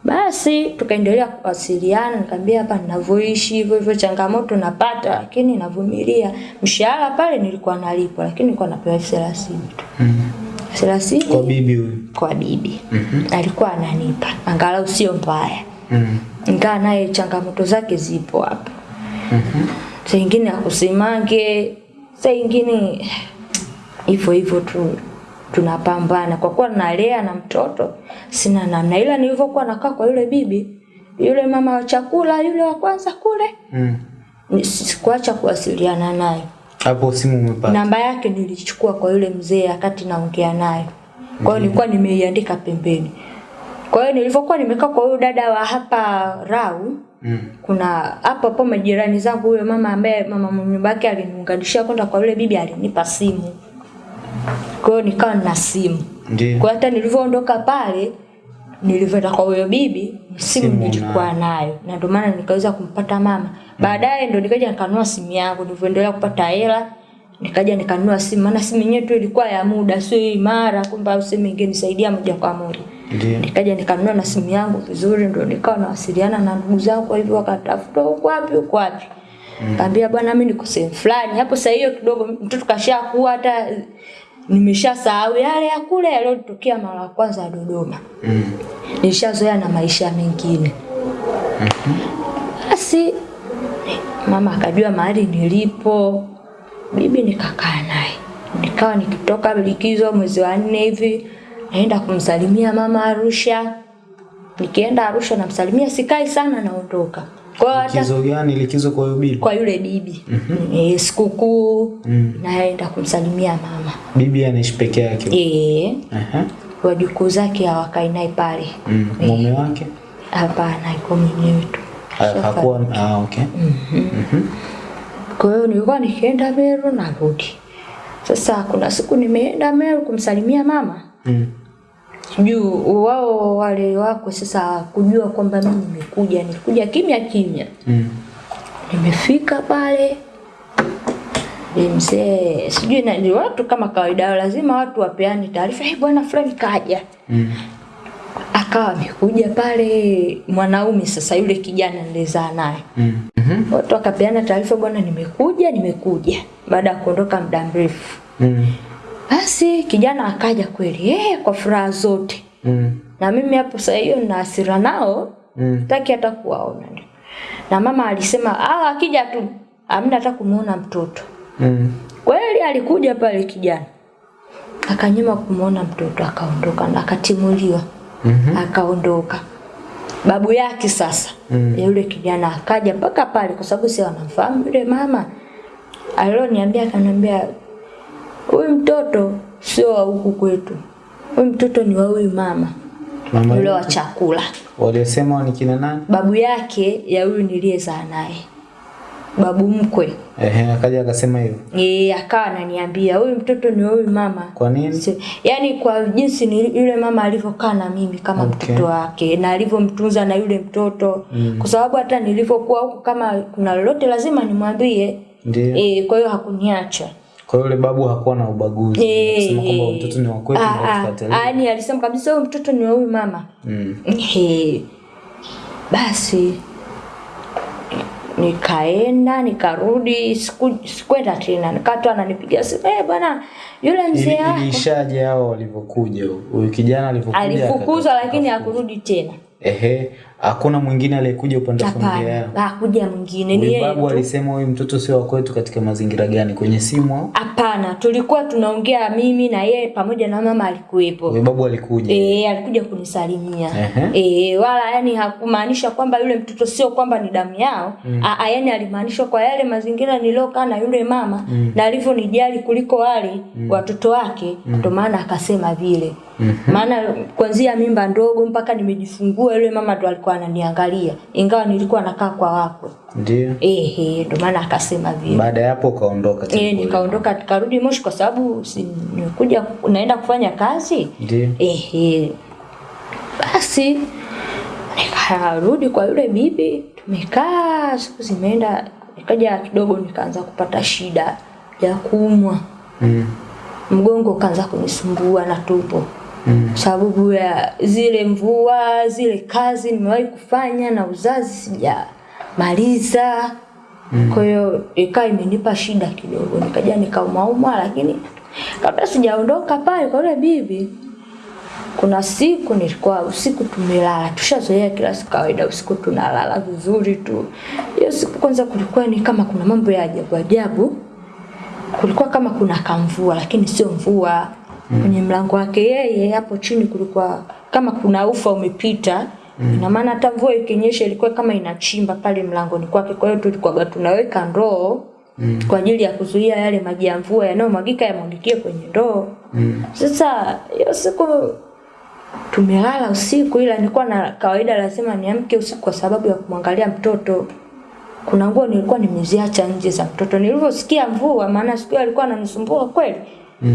A: Basi tukaendelea kuwasiliana, nikamwambia hapa ninavyoishi hivyo hivyo, changamoto napata, lakini navumilia. Mshahara pale nilikuwa nalipwa, lakini nilikuwa napewa elfu thelathini tu. Thelathini
B: Kwa bibi huyu.
A: kwa bibi mm -hmm. alikuwa ananipa, angalau sio mbaya,
B: Mm.
A: Ingawa naye changamoto zake zipo hapo. Saa ingine akusimange, saa ingine hivyo hivyo tu tunapambana kwa kuwa nalea na mtoto sina namna, ila nilivyokuwa nakaa kwa yule bibi yule mama wa chakula yule wa kwanza kule,
B: Mm.
A: sikuacha kuwasiliana naye.
B: Hapo simu umepata.
A: Namba yake nilichukua kwa yule mzee akati naongea naye. Kwa hiyo mm. nilikuwa nimeiandika pembeni. Kwa hiyo nilivyokuwa nimekaa kwa huyo dada wa hapa Rau,
B: Mm.
A: kuna hapo hapo majirani zangu, huyo mama ambaye mama mnyumba nyumba yake aliniunganishia kwenda kwa yule bibi, alinipa simu. Kwa hiyo nikawa na simu.
B: Ndiyo.
A: Kwa hata nilivyoondoka pale nilivyoenda kwa huyo bibi simu
B: Simu
A: nilikuwa nayo na ndio maana nikaweza kumpata mama. Baadaye ndo nikaja nikanunua simu yangu, nilivyoendelea kupata hela nikaja nikanunua simu, maana simu yenyewe tu ilikuwa ya muda, sio imara kwamba simu ingenisaidia moja kwa moja. Nikaja nikanunua na simu yangu vizuri, ndio nikawa nawasiliana na ndugu zangu, kwa hivyo wakatafuta huko wapi huko wapi. Kaambia bwana, mimi niko sehemu fulani. Hapo saa hiyo kidogo mtoto kashakuwa hata nimeshasahau yale ya kule yaliyotokea mara ya kwanza Dodoma.
B: Mm.
A: Nishazoea na maisha mengine. Basi mama akajua mahali nilipo, bibi nikakaa naye, nikawa nikitoka likizo mwezi wa nne hivi naenda kumsalimia mama Arusha. Nikienda Arusha namsalimia, sikai sana, naondoka. Kwa hata
B: Likizo gani? Likizo kwa yule bibi.
A: kwa yule bibi mm -hmm. E, sikukuu naenda kumsalimia mama
B: Bibi anaishi peke yake.
A: eh
B: Aha.
A: wajukuu zake hawakai naye pale
B: Mm. Mume wake?
A: hapana, iko mwenyewe tu.
B: Hakuwa ah, okay. mm -hmm. Mm -hmm.
A: Kwa hiyo nilikuwa nikienda Meru narudi. Sasa kuna siku nimeenda Meru kumsalimia mama,
B: Mm.
A: Juu wao wale wako sasa kujua kwamba mimi nimekuja, nilikuja kimya kimya.
B: Mm.
A: Nimefika pale mzee sijui na ni watu kama kawaida lazima watu wapeane taarifa, hey, bwana fulani kaja.
B: Mm.
A: Akawa amekuja pale mwanaume sasa, yule kijana nilizaa naye
B: Mm. mm-hmm.
A: watu wakapeana taarifa, bwana, nimekuja nimekuja, baada ya kuondoka muda mrefu.
B: Mm.
A: Basi kijana akaja kweli, eh, kwa furaha zote,
B: Mm.
A: na mimi hapo saa hiyo nina hasira nao,
B: Mm.
A: taki hata kuwaona. Na mama alisema ah, akija tu amna hata kumuona mtoto.
B: Mm.
A: Kweli alikuja pale kijana, akanyima kumuona mtoto, akaondoka na akatimuliwa,
B: mm -hmm.
A: akaondoka. Babu yake sasa
B: Mm.
A: ya yule kijana akaja mpaka pale, kwa sababu si wanamfahamu yule mama. Alioniambia akaniambia, huyu mtoto sio wa huku kwetu, huyu mtoto ni wa huyu mama yule wa chakula,
B: Waliosema ni kina nani?
A: babu yake ya huyu niliyezaa naye, babu mkwe.
B: Ehe, akaja akasema hivyo.
A: Yeye akawa ananiambia huyu mtoto ni wa huyu mama.
B: Kwa nini?
A: Yani kwa jinsi ni yule mama alivyokaa na mimi kama
B: Okay.
A: mtoto wake na alivyomtunza na yule mtoto mm. kwa sababu hata nilivyokuwa huku kama kuna lolote lazima nimwambie
B: Ndio.
A: e, kwa hiyo hakuniacha
B: Kwa hiyo yule babu hakuwa na ubaguzi.
A: Eh,
B: Kusema kwamba
A: eh.
B: mtoto ni wa kwetu
A: Ah,
B: na
A: ah, yaani alisema kabisa huyu mtoto ni wa huyu mama
B: Mm.
A: hey. Basi nikaenda nikarudi, siku- sikwenda tena, nikatoa tu ananipigia simu, eh bwana, yule mzee wako
B: Ilishaje hao walivyokuja? Huyu kijana alivyokuja.
A: alifukuzwa, lakini hakurudi tena.
B: Ehe, hakuna mwingine aliyekuja upande wa familia yao.
A: hakuja mwingine, ni yeye
B: babu alisema huyu mtoto sio wa kwetu katika mazingira gani? Kwenye simu?
A: Hapana, tulikuwa tunaongea mimi na yeye pamoja na mama alikuwepo.
B: Huyu babu alikuja.
A: Eh, alikuja kunisalimia.
B: Ehe.
A: Eh, wala yani hakumaanisha kwamba yule mtoto sio kwamba ni damu yao. Mm. yani alimaanisha kwa yale mazingira niliokaa na yule mama mm. na alivyonijali kuliko wale mm. watoto wake, ndio maana akasema vile.
B: Mhm.
A: Maana kuanzia mimba ndogo mpaka nimejifungua yule mama ndo alikuwa alikuwa ananiangalia ingawa nilikuwa nakaa kwa wakwe.
B: Ndio.
A: Ehe, ndio maana akasema vile.
B: Baada ya hapo ukaondoka tena
A: Eh, nikaondoka tukarudi Moshi kwa sababu si nimekuja naenda kufanya kazi.
B: Ndio.
A: Ehe. Basi nikarudi kwa yule bibi, tumekaa siku zimeenda, nikaja kidogo nikaanza kupata shida ya kuumwa,
B: Mm.
A: mgongo ukaanza kunisumbua na tumbo
B: Mm.
A: sababu ya zile mvua, zile kazi nimewahi kufanya na uzazi sijamaliza. Kwa hiyo ikawa imenipa shida kidogo, nikaja nikaumauma, lakini kabla sijaondoka pale kwa yule bibi, kuna siku nilikuwa usiku tumelala, tushazoea kila siku kawaida, usiku tunalala vizuri tu. Hiyo siku kwanza kulikuwa ni kama kuna mambo ya ajabu ajabu, kulikuwa kama kuna kamvua, lakini sio mvua. Kwenye mlango wake yeye hapo chini kulikuwa kama kuna ufa umepita. mm. Ina maana hata mvua ikinyesha ilikuwa kama inachimba pale mlangoni kwake. Kwa hiyo tulikuwa tunaweka ndoo mm. kwa ajili ya kuzuia yale maji ya mvua yanayomwagika yamwagikie kwenye ndoo. mm. Sasa hiyo siku tumelala usiku, ila nilikuwa na kawaida lazima niamke usiku kwa sababu ya kumwangalia mtoto. Kuna nguo nilikuwa nimeziacha nje za mtoto. Nilivyosikia mvua, maana siku alikuwa ananisumbua kweli,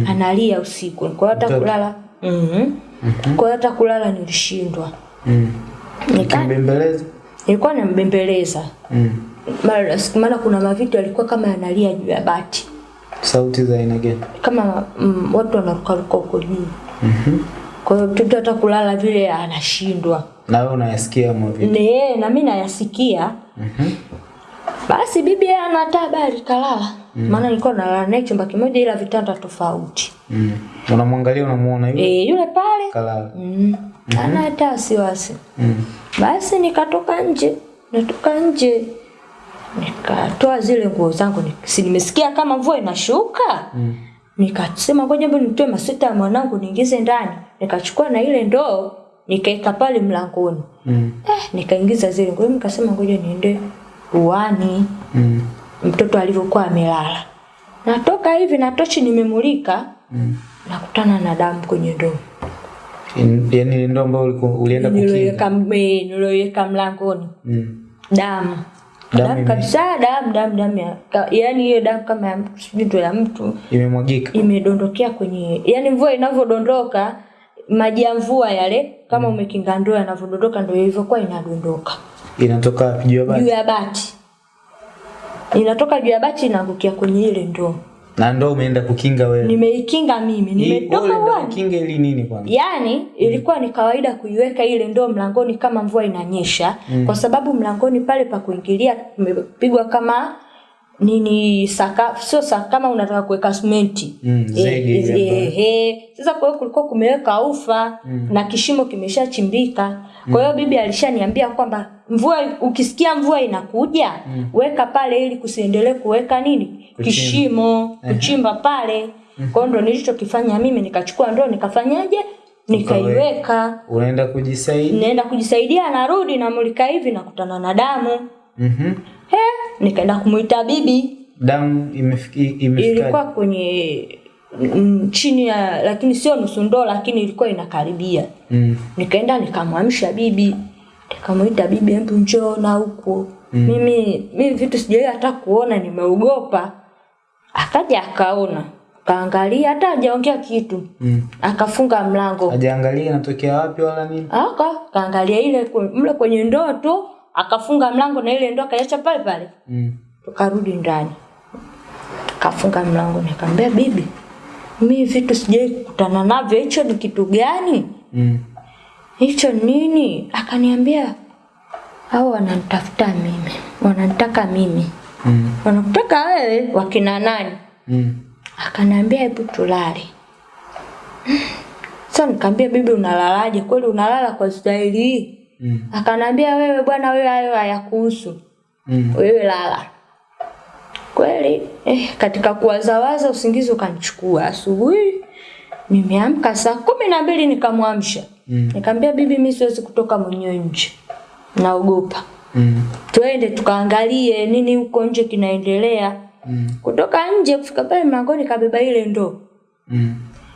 A: analia usiku. Kwa hiyo hata
B: -hmm.
A: mm -hmm. kwa hiyo hata kulala nilishindwa.
B: Mm.
A: Nika,
B: Kimbembeleza?
A: nilikuwa nambembeleza
B: Mm.
A: Mara- maana kuna mavitu yalikuwa kama yanalia juu ya bati
B: Sauti za aina gani?
A: kama mm, watu wanarukaruka huko juu.
B: -hmm.
A: Kwa hiyo mtoto hata kulala vile anashindwa.
B: Na wewe unayasikia mavitu? vipi?
A: Ne, na mimi nayasikia.
B: mm -hmm.
A: Basi bibi ana kalala. Maana nilikuwa nalala naye chumba kimoja ila vitanda tofauti.
B: Mm. Unamwangalia unamuona yule?
A: Eh, yule pale
B: Kalala.
A: mm. Mm. ana hata wasiwasi.
B: Mm.
A: Basi nikatoka nje, natoka nje nikatoa zile nguo zangu, ni- si nimesikia kama mvua inashuka
B: Mm.
A: nikasema ngoja mbona nitoe masweta ya mwanangu niingize ndani. Nikachukua na ile ndoo nikaeka pale mlangoni.
B: Mm.
A: Eh, nikaingiza zile nguo, nikasema ngoja niende uani
B: Mm.
A: Mtoto alivyokuwa amelala. Natoka hivi na tochi nimemulika,
B: Mm.
A: nakutana na damu kwenye ndoo.
B: Yaani ile ndo ambayo ulienda kukinga.
A: Niliweka eh, niliweka mlangoni.
B: Mm.
A: Damu.
B: Damu
A: Damu kabisa, damu damu damu ya, yani hiyo damu kama ya mtu sijui ndo ya mtu
B: Imemwagika.
A: imedondokea kwenye yani mvua inavyodondoka maji ya mvua yale kama mm. umekinga ndoo yanavyodondoka ndio ilivyokuwa inadondoka
B: Inatoka juu ya bati juu
A: ya bati inatoka juu ya bati inaangukia kwenye ile ndoo
B: Na ndoo umeenda kukinga wewe.
A: nimeikinga mimi nimetoka
B: kukinga ili nini kwanza?
A: yaani ilikuwa ni kawaida kuiweka ile ndoo mlangoni kama mvua inanyesha mm. kwa sababu mlangoni pale pa kuingilia kumepigwa kama nini saka sio saka kama unataka kuweka simenti
B: Mm,
A: Eh, eh, eh. sasa kwa hiyo kulikuwa kumeweka ufa mm. na kishimo kimeshachimbika. Kwa hiyo bibi alishaniambia kwamba mvua ukisikia mvua inakuja mm. weka pale ili kusiendelee kuweka nini? Kishimo kuchimba pale. Kwa hiyo ndo nilichokifanya mimi nikachukua ndoo nikafanyaje? Nikaiweka.
B: Unaenda kujisaidia?
A: naenda kujisaidia narudi namulika hivi nakutana na damu.
B: Mhm.
A: He, nikaenda kumuita bibi
B: Damu imefiki imefika.
A: ilikuwa kwenye mm, chini ya lakini sio nusu ndoo lakini ilikuwa inakaribia
B: Mm.
A: nikaenda nikamwamsha bibi nikamuita bibi hebu njoo na mm. mimi mimi vitu sijawahi hata kuona nimeogopa akaja akaona kaangalia hata hajaongea kitu
B: Mm.
A: akafunga mlango
B: Hajaangalia inatokea wapi wala nini?
A: aka kaangalia ile mle kwenye ndoo tu akafunga mlango na ile ndoo akaiacha pale pale.
B: Mm.
A: tukarudi ndani. Akafunga mlango nikamwambia bibi mi vitu sijai kukutana navyo hicho ni kitu gani?
B: Mm.
A: hicho nini? Akaniambia hao wananitafuta mimi wananitaka mimi.
B: Mm.
A: wanakutaka wewe wakina nani?
B: Mm.
A: akaniambia hebu tulale. Sasa nikamwambia bibi unalalaje? Kweli unalala kwa staili hii
B: Mm.
A: Akanambia wewe bwana wewe hayo hayakuhusu
B: Mm.
A: wewe lala kweli eh, katika kuwazawaza usingizi ukanichukua asubuhi nimeamka saa kumi na mbili nikamwamsha
B: Mm.
A: nikamwambia bibi mi siwezi kutoka mwenyewe nje naogopa
B: Mm.
A: twende tukaangalie nini huko nje kinaendelea
B: Mm.
A: kutoka nje kufika pale mlangoni kabeba ile ndoo
B: Mm.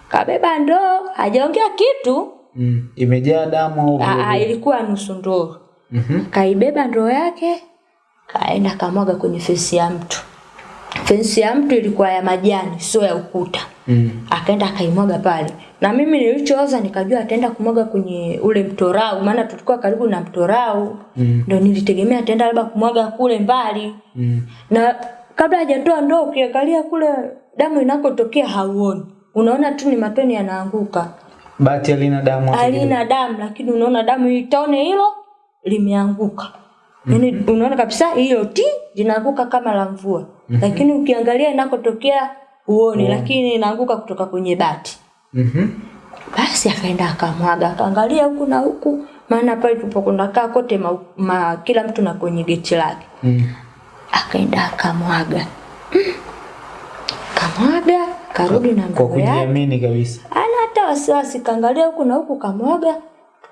A: kabeba ndoo hajaongea kitu
B: Mm. Imejaa damu au vile vile?
A: ilikuwa nusu ndoo
B: Mhm.
A: kaibeba ndoo yake kaenda kamwaga kwenye fensi ya mtu. Fensi ya mtu ilikuwa ya majani, sio ya ukuta.
B: Mm.
A: Akaenda akaimwaga pale, na mimi nilichooza nikajua ataenda kumwaga kwenye ule mtorau, maana tulikuwa karibu na mtorau
B: Mm.
A: ndio nilitegemea ataenda labda kumwaga kule mbali
B: Mm.
A: na kabla hajatoa ndoo ukiangalia kule damu inakotokea hauoni, unaona tu ni matone yanaanguka,
B: Bati halina damu alina
A: halina damu, lakini unaona damu itone tone hilo limeanguka. Yaani unaona kabisa hiyo ti linaanguka kama la mvua. Mm -hmm. Lakini ukiangalia inakotokea uone, mm. lakini inaanguka kutoka kwenye bati.
B: Mhm.
A: Basi akaenda akamwaga, akaangalia huku na huku, maana pale tulipokuwa kaa kote ma, ma, kila mtu na kwenye geti lake.
B: Mm.
A: Akaenda akamwaga. Mm. Kamwaga, karudi na
B: mbegu
A: yake. yake.
B: kujiamini kabisa.
A: Ana hata wasiwasi, kaangalia huku na huku, kamwaga,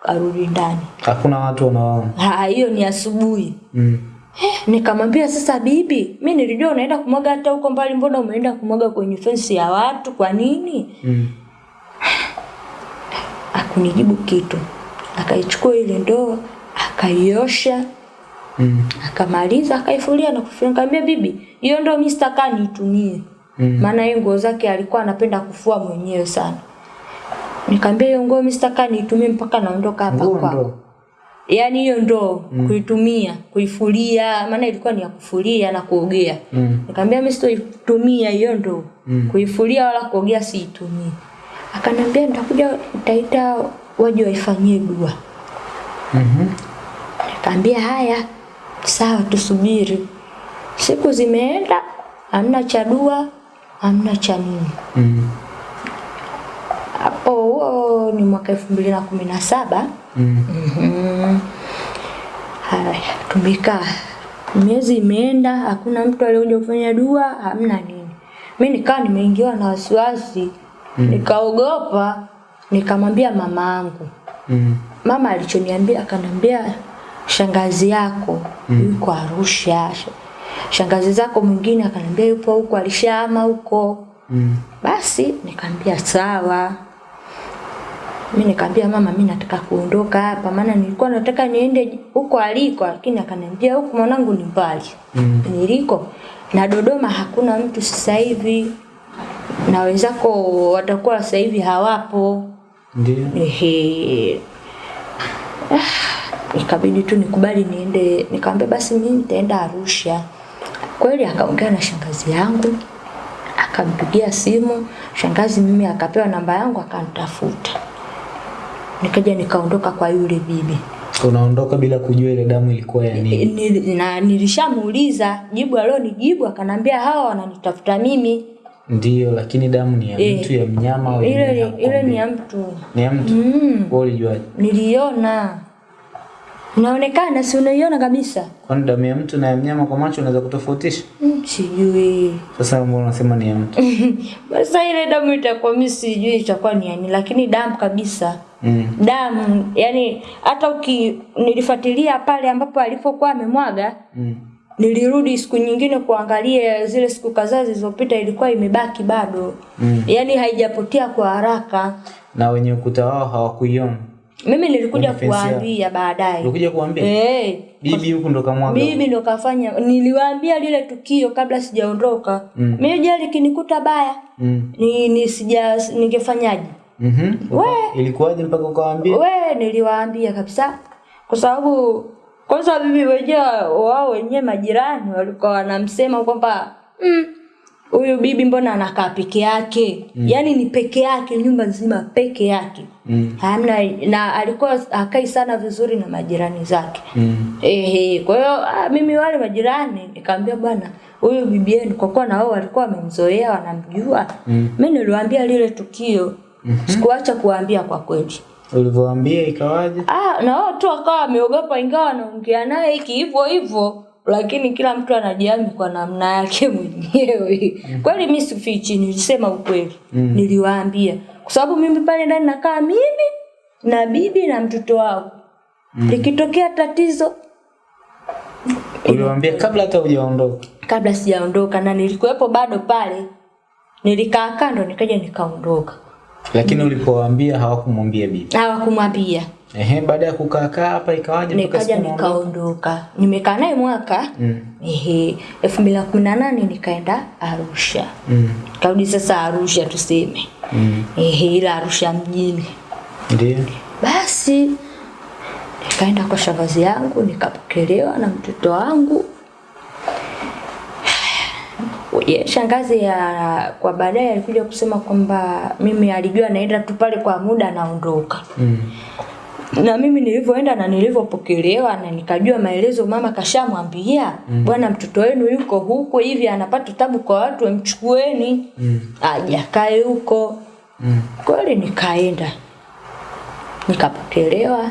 A: karudi ndani.
B: Hakuna watu wanaona.
A: Ha, hiyo ni asubuhi.
B: Mm.
A: Eh, nikamwambia sasa, bibi, mi nilijua unaenda kumwaga hata huko mbali, mbona umeenda kumwaga kwenye fensi ya watu? Kwa nini?
B: Mm.
A: Akunijibu kitu, akaichukua ile ndoo akaiosha,
B: Mm.
A: akamaliza akaifulia na kufunga. Nikamwambia bibi, hiyo ndoo mimi sitakaa niitumie,
B: Mm.
A: maana hiyo nguo zake alikuwa anapenda kufua mwenyewe sana. Nikamwambia hiyo nguo mimi sitakaa niitumie mpaka naondoka hapa kwako. yaani hiyo ndoo mm. kuitumia kuifulia maana ilikuwa ni ya kufulia na kuogea
B: Mm.
A: nikamwambia mimi sitoitumia hiyo ndoo
B: Mm.
A: kuifulia wala kuogea siitumii akaniambia nitakuja nitaita waje waifanyie dua
B: Mhm.
A: Mm nikamwambia haya sawa tusubiri siku zimeenda hamna cha dua hamna cha nini
B: Mm.
A: hapo huo ni mwaka elfu mbili na kumi na saba
B: Mm.
A: -hmm. Haya, tumekaa miezi imeenda, hakuna mtu aliyekuja kufanya dua, hamna nini. Mi nikawa nimeingiwa na wasiwasi
B: Mm.
A: nikaogopa, nikamwambia mama angu
B: Mm.
A: Mama alichoniambia akaniambia, shangazi yako mm. yuko Arusha, shangazi zako mwingine akaniambia yupo huko, alishahama huko.
B: Mm.
A: Basi nikamwambia sawa. Mi nikamwambia mama, mi nataka kuondoka hapa, maana nilikuwa nataka niende huko aliko, lakini akaniambia huko mwanangu ni mbali
B: Mm.
A: niliko na Dodoma hakuna mtu sasa hivi, na wenzako watakuwa sasa hivi hawapo.
B: Ndio.
A: Ehe. Ah, ikabidi tu nikubali niende, nikamwambia basi mimi nitaenda Arusha. Kweli akaongea na shangazi yangu, akampigia simu shangazi, mimi akapewa namba yangu akanitafuta, nikaja nikaondoka kwa yule bibi
B: Unaondoka bila kujua ile damu ilikuwa ya nini.
A: Ni, na nilishamuuliza jibu alionijibu, akanambia hawa wananitafuta mimi.
B: Ndio, lakini damu ni ya
A: e,
B: mtu ya mnyama au
A: Ile ile ni ya mtu
B: Ni ya mtu.
A: mm,
B: Wewe ulijua?
A: niliona inaonekana, si unaiona kabisa.
B: Kwani damu ya mtu na ya mnyama kwa macho unaweza kutofautisha?
A: Mm, Sijui
B: Sasa mbona unasema ni ya mtu?
A: sasa ile damu itakuwa mimi sijui itakuwa ni yani, lakini damu kabisa
B: Mm.
A: damu yani, hata uki nilifuatilia pale ambapo alipokuwa amemwaga
B: Mm.
A: nilirudi siku nyingine kuangalia zile siku kadhaa zilizopita, ilikuwa imebaki bado
B: Mm.
A: yaani haijapotea kwa haraka.
B: Na wenye ukuta wao hawakuiona.
A: Mimi nilikuja kuwaambia baadaye
B: Nilikuja kuambia?
A: eh,
B: Bibi huku ndo kamwaga.
A: bibi ndo kafanya, niliwaambia lile tukio kabla sijaondoka.
B: Mm.
A: Mimi je, likinikuta baya
B: Mm.
A: ni, ni sija ningefanyaje?
B: Mhm.
A: We.
B: Ilikuwaje mpaka ukawaambia?
A: We, niliwaambia kabisa, kwa sababu kwanza bibi wenyewe wao wenyewe majirani walikuwa wanamsema kwamba "Mm, huyu bibi mbona anakaa peke yake mm. yaani ni peke yake nyumba nzima peke yake
B: Mm.
A: hamna na alikuwa akai sana vizuri na majirani zake
B: Mm.
A: Ehe, kwa hiyo ah, mimi wale majirani nikamwambia bwana, huyu bibi yenu kwa kuwa na wao walikuwa wamemzoea wanamjua.
B: Mm.
A: Mimi niliwaambia lile tukio. mm-hmm. Sikuacha kuwaambia kwa kweli.
B: ulivyoambia ikawaje?
A: Ah, na wao tu akawa wameogopa ingawa wanaongea naye hiki hivyo hivyo, lakini kila mtu anajiami kwa namna yake mwenyewe. Mm. Kweli mimi sifichi, nilisema ukweli.
B: Mm.
A: Niliwaambia kwa sababu mimi pale ndani nakaa mimi na bibi na mtoto wao. Mm. Likitokea tatizo
B: Uliwaambia kabla hata hujaondoka.
A: kabla sijaondoka na nilikuwepo bado pale, nilikaa kando, nikaja nikaondoka.
B: Lakini ulipowaambia hawakumwambia bibi.
A: Hawakumwambia
B: Ehe, baada ya kukaa kaa hapa ikawaje
A: nikaja nikaondoka nimekaa naye mwaka
B: Mm.
A: ehe elfu mbili na kumi na nane nikaenda arusha
B: Mm.
A: karudi sasa arusha tuseme
B: Mm.
A: ehe ila arusha mjini
B: Ndio.
A: basi nikaenda kwa shavazi yangu nikapokelewa na mtoto wangu Ye, shangazi ya kwa baadaye alikuja kusema kwamba mimi alijua naenda tu pale kwa muda naondoka
B: Mm.
A: Na mimi nilivyoenda na nilivyopokelewa na nikajua maelezo mama kashamwambia mm. bwana mtoto wenu yuko huko hivi anapata tabu kwa watu wamchukueni
B: Mm.
A: aje akae huko
B: Mm.
A: kweli nikaenda nikapokelewa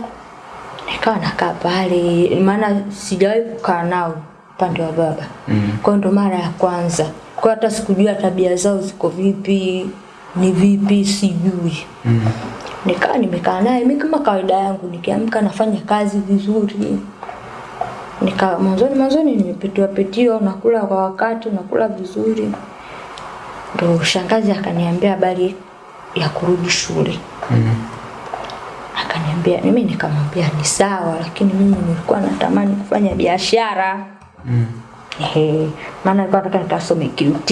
A: nikawa nakaa pale maana sijawahi kukaa nao upande wa baba
B: Mm.
A: kwa ndo mara ya kwanza kwa hata sikujua tabia zao ziko vipi ni vipi sijui
B: Mm.
A: Nikaa nimekaa naye mimi kama kawaida yangu nikiamka nafanya kazi vizuri nika mwanzoni mwanzoni nimepitiwa petiwa nakula kwa wakati nakula vizuri ndo shangazi akaniambia habari ya kurudi shule
B: Mm.
A: akaniambia mimi nikamwambia ni sawa lakini mimi nilikuwa natamani kufanya biashara
B: Mm.
A: Ehe, maana nilikuwa nataka nikasome QT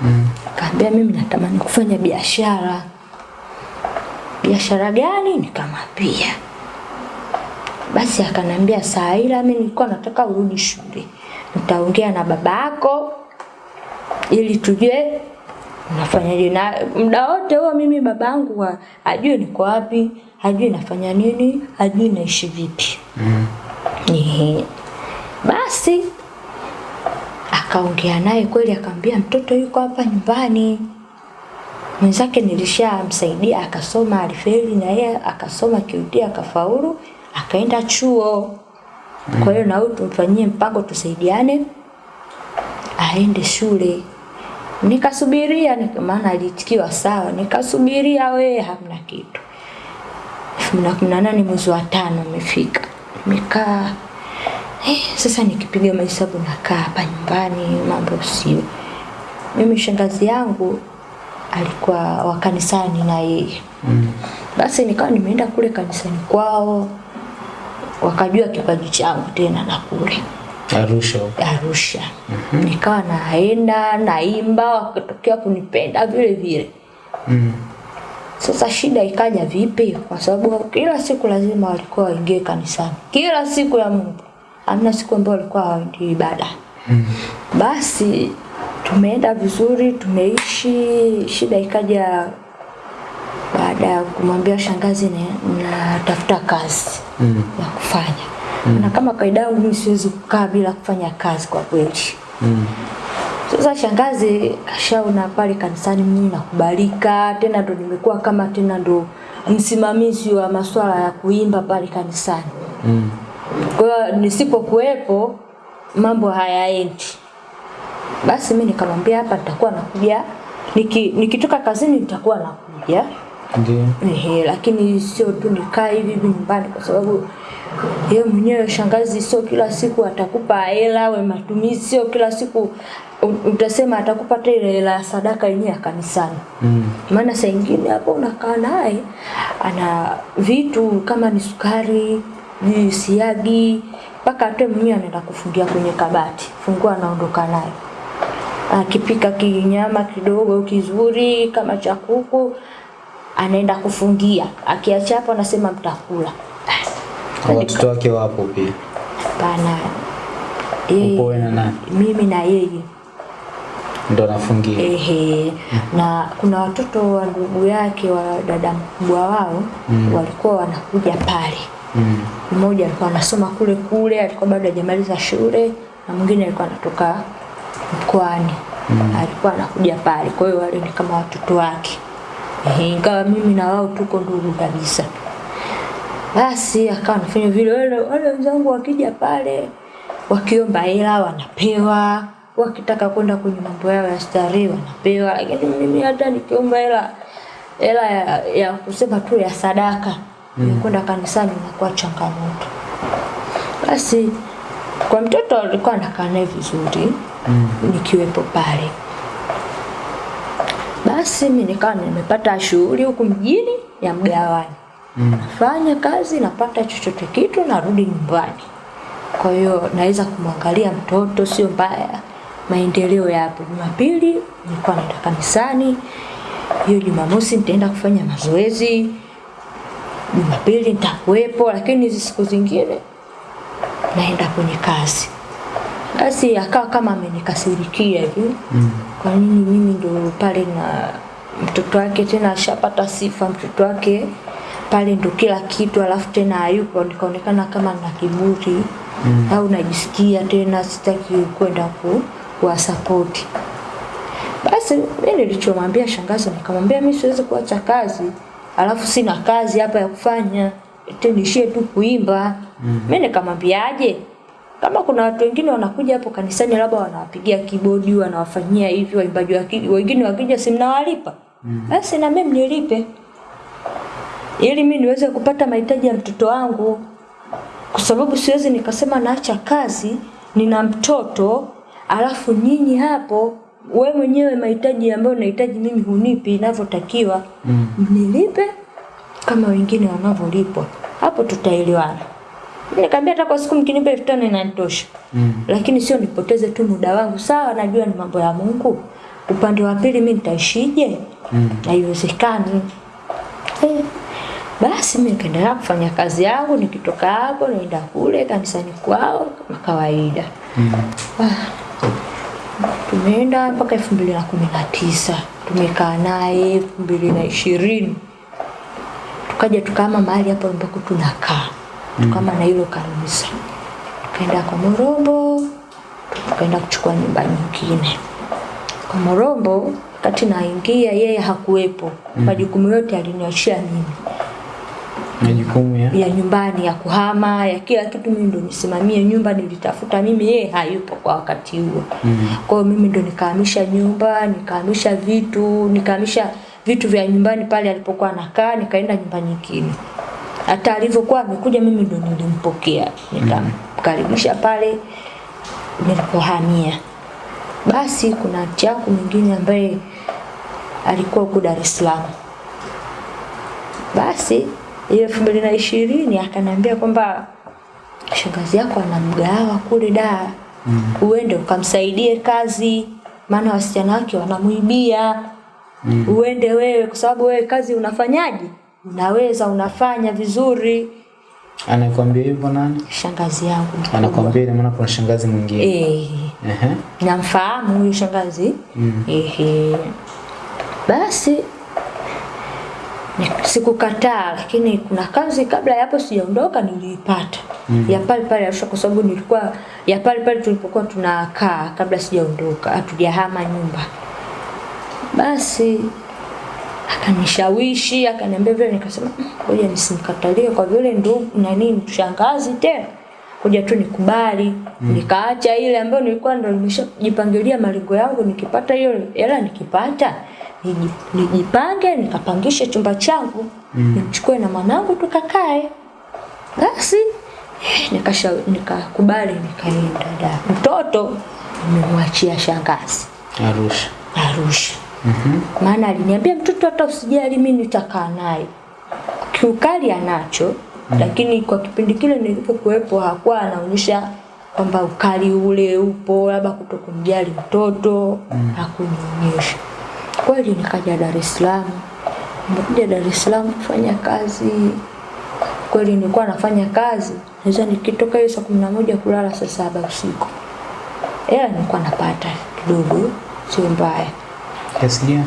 B: Mm.
A: Akaambia mimi natamani kufanya biashara. Biashara gani? Nikamwambia. Basi akanambia saa ila mimi nilikuwa nataka urudi shule. Nitaongea na babako ili tujue nafanyaje na muda wote huo mimi babangu ajue niko wapi, ajue nafanya nini, ajue naishi vipi.
B: Mm.
A: Ehe. Basi akaongea naye kweli, akamwambia mtoto yuko hapa nyumbani. Mwenzake nilishamsaidia akasoma, alifeli na yeye akasoma kiutia, akafaulu, akaenda chuo. Kwa hiyo na huyu tumfanyie mpango tusaidiane aende shule. Nikasubiria, nika- maana alitikiwa sawa, nikasubiria we, hamna kitu. elfu mbili na kumi na nane mwezi wa tano umefika, nimekaa eh, sasa nikipiga mahesabu nakaa hapa nyumbani, mambo sio. Mimi shangazi yangu alikuwa wa kanisani na yeye
B: Mm.
A: basi nikawa nimeenda kule kanisani kwao, wakajua kipaji changu tena na kule
B: Arusha
A: Arusha. Mm -hmm. Nikawa naenda naimba, wakatokea kunipenda vile vile.
B: Mm.
A: Sasa shida ikaja vipi? Kwa sababu kila siku lazima walikuwa waingie kanisani, kila siku ya Mungu, hamna siku ambayo walikuwa hawaendi ibada.
B: Mm.
A: Basi tumeenda vizuri, tumeishi. Shida ikaja baada ya kumwambia shangazi ni natafuta kazi
B: Mm.
A: ya kufanya mm. na kama kawaida yangu mimi siwezi kukaa bila kufanya kazi kwa kweli.
B: Mm.
A: Sasa shangazi kashaona pale kanisani mimi nakubalika, tena ndo nimekuwa kama tena ndo msimamizi wa masuala ya kuimba pale kanisani.
B: Mm.
A: Kwa hiyo nisipokuwepo mambo hayaendi. Basi mimi nikamwambia hapa nitakuwa nakuja niki, nikitoka kazini nitakuwa nakuja.
B: Ndiyo.
A: Ehe, lakini sio tu nikaa hivi hivi nyumbani kwa sababu yeye mwenyewe shangazi sio kila siku atakupa hela we matumizi, sio kila siku utasema atakupa hata ile hela ya sadaka yenyewe ya kanisani.
B: Mm.
A: Maana saa ingine hapo unakaa naye ana vitu kama ni sukari, ni siagi, mpaka hata mwenyewe anaenda kufungia kwenye kabati, fungua anaondoka nayo. Akipika kinyama kidogo kizuri kama cha kuku anaenda kufungia, akiacha hapo anasema mtakula.
B: Watoto wake wapo pia.
A: Hapana,
B: yeye na
A: mimi na yeye
B: Ndo nafungia.
A: Ehe, na kuna watoto wa ndugu yake wa dada mkubwa wao
B: Mm.
A: walikuwa wanakuja pale.
B: Mm.
A: Mmoja alikuwa anasoma kule kule, alikuwa bado hajamaliza shule, na mwingine alikuwa anatoka mkoani
B: Mm.
A: alikuwa anakuja pale. Kwa hiyo wale ni kama watoto wake, Ehe, ingawa mimi na wao tuko ndugu kabisa. Basi akawa anafanya vile, wale wale wenzangu wakija pale wakiomba hela wanapewa, wakitaka kwenda kwenye mambo yao ya starehe wanapewa, lakini mimi hata nikiomba hela hela ya, ya kusema tu ya sadaka mm. kwenda kanisani inakuwa changamoto. Basi kwa mtoto alikuwa anakaa naye vizuri
B: Mm.
A: nikiwepo pale. Basi mimi nikawa nimepata shughuli huku mjini ya mgawani.
B: Mm.
A: nafanya kazi, napata chochote kitu, narudi nyumbani. Kwa hiyo naweza kumwangalia mtoto, sio mbaya. Maendeleo yapo. Jumapili nilikuwa naenda kanisani, hiyo Jumamosi nitaenda kufanya mazoezi, Jumapili nitakuwepo, lakini hizi siku zingine naenda kwenye kazi. Basi akawa kama amenikasirikia hivi
B: Mm.
A: kwa nini mimi ndo pale na mtoto wake tena ashapata sifa mtoto wake pale ndo kila kitu alafu tena hayupo nikaonekana kama na kiburi mm. au najisikia tena sitaki kwenda ku kuwasapoti basi mimi nilichomwambia shangazi nikamwambia mimi siwezi kuacha kazi alafu sina kazi hapa ya kufanya eti niishie tu kuimba. Mm. mimi nikamwambiaje? Kama kuna watu wengine wanakuja hapo kanisani labda wanawapigia kibodi wanawafanyia hivi waimbaji wengine wakija si mnawalipa? Basi na mimi mnilipe. Ili mimi niweze kupata mahitaji ya mtoto wangu. Kwa sababu siwezi nikasema naacha kazi nina mtoto alafu nyinyi hapo we mwenyewe mahitaji ambayo nahitaji mimi hunipi inavyotakiwa. Mm. mnilipe kama wengine wanavyolipwa. Hapo tutaelewana. Nikamwambia hata kwa siku mkinipa elfu tano inanitosha.
B: Mm.
A: lakini sio nipoteze tu muda wangu. Sawa najua ni mambo ya mungu. Upande wa pili mimi nitaishije?
B: Mm.
A: haiwezekani. Eh, basi mimi nikaendelea kufanya kazi yangu nikitoka hapo naenda kule kanisani kwao kama kawaida.
B: Mm. Ah.
A: tumeenda mpaka elfu mbili na kumi na tisa. Tumekaa naye elfu mbili na ishirini tukaja tukama mahali hapo ambako tunakaa. Tukama na hilo kanisa. Tukaenda kwa Morombo tukaenda kuchukua nyumba nyingine. Kwa Morombo wakati naingia yeye hakuwepo. Majukumu yote aliniachia mimi.
B: Majukumu ya?
A: Ya nyumbani ya kuhama ya kila kitu mimi ndo nisimamie nyumba nilitafuta mimi yeye hayupo kwa wakati huo.
B: Mm.
A: kwa hiyo mimi ndo nikahamisha nyumba nikahamisha vitu nikahamisha vitu vya nyumbani pale alipokuwa anakaa nikaenda nyumba nyingine. Hata alivyokuwa amekuja mimi ndo nilimpokea. Nikamkaribisha pale nilipohamia. Basi kuna anti yangu mwingine ambaye alikuwa huko Dar es Salaam. Basi hiyo elfu mbili na ishirini akaniambia kwamba shangazi yako ana mgahawa kule Dar. Mm. uende ukamsaidie kazi maana wasichana wake wanamuibia mm. uende wewe kwa sababu wewe kazi unafanyaje unaweza unafanya vizuri
B: anakwambia hivyo nani?
A: shangazi yangu.
B: Anakwambia ina maana kuna shangazi mwingine.
A: eh
B: Ehe.
A: namfahamu huyo shangazi
B: Mm.
A: ehe basi ni- sikukataa lakini kuna kazi kabla ya hapo sijaondoka niliipata mm. ya pale pale Arusha kwa sababu nilikuwa ya pale pale tulipokuwa tunakaa kabla sijaondoka hatujahama nyumba basi akanishawishi akaniambia vile nikasema "Mm, ngoja nisimkatalie kwa vile ndugu nani mshangazi tena ngoja tu nikubali mm. nikaacha ile ambayo nilikuwa ndo nimeshajipangilia malengo yangu nikipata hiyo hela nikipata nijipange nikapangishe chumba changu mm. nimchukue na mwanangu tukakae basi eh, nikasha nikakubali nikaenda da mtoto nimemwachia shangazi
B: Arusha.
A: Arusha. Maana aliniambia mtoto hata usijali mimi nitakaa naye. Kiukali anacho mm -hmm. lakini kwa kipindi kile nilipokuwepo hakuwa anaonyesha kwamba ukali ule upo labda kutokumjali mtoto mm. hakunionyesha. Kweli nikaja Dar es Salaam. Nimekuja Dar es Salaam kufanya kazi. Kweli nilikuwa nafanya kazi. Naweza nikitoka hiyo saa kumi na moja kulala saa saba usiku. Hela nilikuwa napata kidogo, sio mbaya
B: Kiasi gani?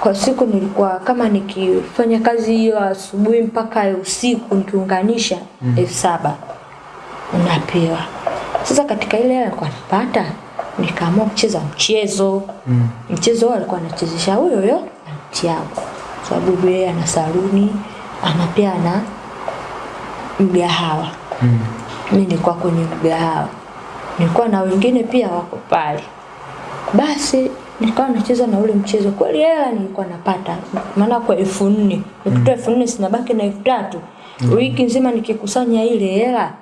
A: kwa siku nilikuwa kama nikifanya kazi hiyo asubuhi mpaka usiku nikiunganisha mm. elfu saba unapewa. Sasa katika ile hela nilikuwa napata nikaamua kucheza mchezo
B: Mm.
A: mchezo huo alikuwa anachezesha huyo huyo anti yangu, sababu yeye ana saluni anapea na ana mgahawa
B: Mm.
A: mimi nilikuwa kwenye mgahawa, nilikuwa na wengine pia wako pale. Basi nikawa nacheza na ule mchezo, kweli hela nilikuwa napata, maana kwa elfu nne nikitoa elfu nne sinabaki na elfu tatu wiki nzima nikikusanya ile hela,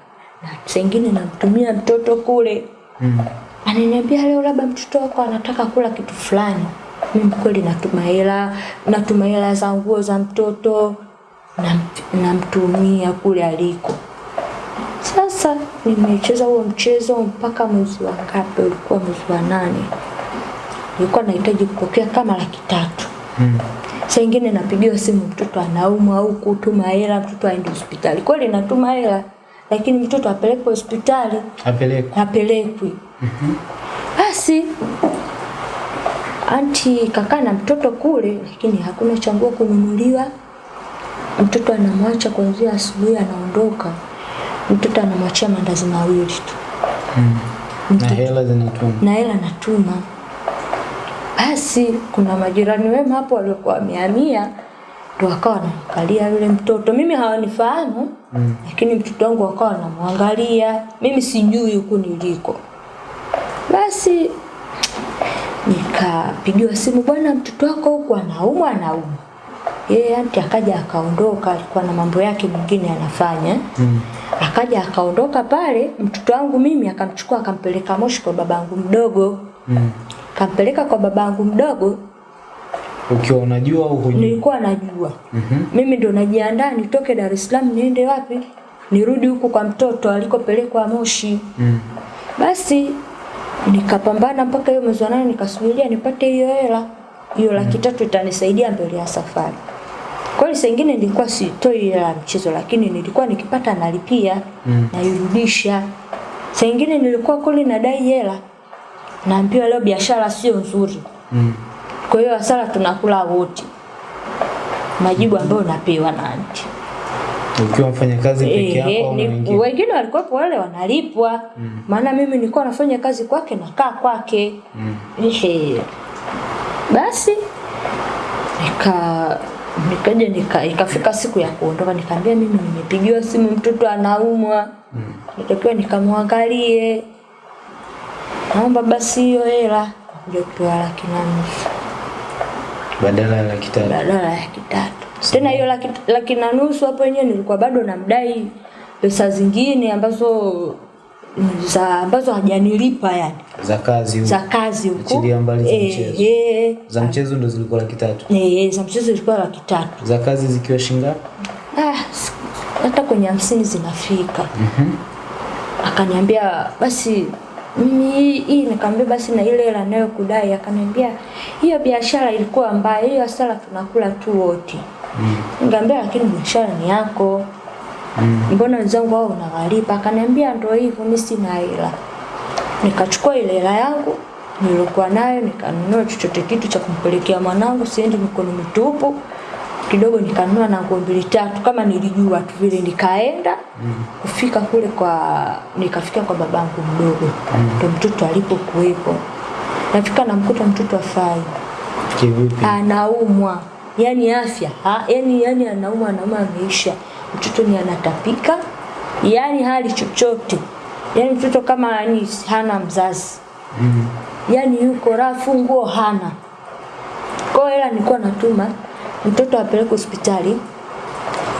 A: na saa namtumia mtoto kule
B: Mm.
A: ananiambia leo labda mtoto wako anataka kula kitu fulani. Mimi kweli natuma hela, natuma hela za nguo za mtoto, namtumia na kule aliko. Sasa nimecheza huo mchezo mpaka mwezi wa ngapi? Ulikuwa mwezi wa nane. Nilikuwa nahitaji kupokea kama laki tatu.
B: Mm.
A: Saa ingine napigiwa simu, mtoto anaumwa au kutuma hela, mtoto aende hospitali. Kweli natuma hela, lakini mtoto apelekwe hospitali
B: Apelekwe.
A: hapelekwi. Basi anti kakaa na mtoto kule, lakini hakuna changuo kununuliwa. Mtoto anamwacha kuanzia asubuhi, anaondoka. Mtoto anamwachia mandazi mawili tu
B: Mm. Na hela zinatuma.
A: na hela natuma. Basi kuna majirani wema hapo waliokuwa wamehamia, ndo wakawa wanamwangalia yule mtoto. Mimi hawanifahamu
B: Mm.
A: lakini mtoto wangu wakawa wanamwangalia, mimi sijui huku niliko. Basi nikapigiwa simu, bwana, mtoto wako huku anaumwa, anaumwa. Yeye anti akaja akaondoka, alikuwa na mambo yake mengine anafanya.
B: Mm.
A: Akaja akaondoka pale, mtoto wangu mimi akamchukua akampeleka Moshi kwa babangu mdogo.
B: Mm.
A: Kampeleka kwa babangu mdogo,
B: Ukiwa unajua au hujui?
A: nilikuwa najua.
B: mm -hmm.
A: Mimi ndo najiandaa nitoke Dar es Salaam niende wapi? Nirudi huku kwa mtoto alikopelekwa Moshi.
B: Mm.
A: Basi nikapambana mpaka hiyo mwezi wa nane nikasubiria nipate hiyo hela. Hiyo laki tatu itanisaidia mbele ya safari. Kweli saa ingine nilikuwa sitoi hela ya mchezo lakini nilikuwa nikipata nalipia
B: Mm.
A: nairudisha. Saa ingine nilikuwa kuli nadai hela. Naambiwa leo biashara sio nzuri.
B: Mm.
A: Kwa hiyo hasara tunakula wote. Majibu ambayo napewa na anti.
B: Ukiwa mfanyakazi peke yako
A: e,
B: au
A: mwingine.
B: wengine?
A: walikuwa walikuwepo wale wanalipwa maana mimi nilikuwa nafanya kazi kwake nakaa kwake
B: Mm.
A: Ehe. basi nika nikaja nika ikafika siku ya kuondoka nikaambia mimi nimepigiwa simu mtoto anaumwa mm. nitakiwa nikamwangalie naomba basi hiyo hela kuja kutoa laki na nusu
B: Badala ya laki tatu.
A: badala ya laki tatu. Tena hiyo laki, laki na nusu hapo yenyewe nilikuwa bado namdai pesa zingine ambazo za ambazo hajanilipa yani
B: Za kazi huko.
A: za kazi huko.
B: Mbali za mchezo.
A: e,
B: Za mchezo ndo zilikuwa laki tatu.
A: eh, za mchezo zilikuwa laki tatu.
B: Za kazi zikiwa shingapi?
A: Ah, hata kwenye hamsini zinafika.
B: Mhm.
A: Akaniambia basi mimi hii nikamwambia basi na ile hela nayo kudai akaniambia hiyo biashara ilikuwa mbaya hiyo hasara tunakula tu wote.
B: Mm.
A: Nikamwambia lakini biashara ni yako.
B: Mm.
A: mbona wenzangu wao unawalipa? Akaniambia ndio hivyo, mimi sina hela. Nikachukua ile hela yangu nilikuwa nayo nikanunua chochote kitu cha kumpelekea mwanangu, siendi mikono mitupu. Kidogo nikanunua na nguo mbili tatu. Kama nilijua tu vile, nikaenda kufika kule kwa nikafika kwa babangu mdogo. Ndo mtoto alipokuwepo. Nafika namkuta mtoto afai,
B: Kivipi?
A: anaumwa. Yani afya ha, yani yani anaumwa anaumwa ameisha. Mtoto ni anatapika. Yani hali chochote. Yani mtoto kama yani hana mzazi.
B: Mm.
A: yani yuko rafu nguo hana. Kwa hela nilikuwa natuma mtoto apeleke hospitali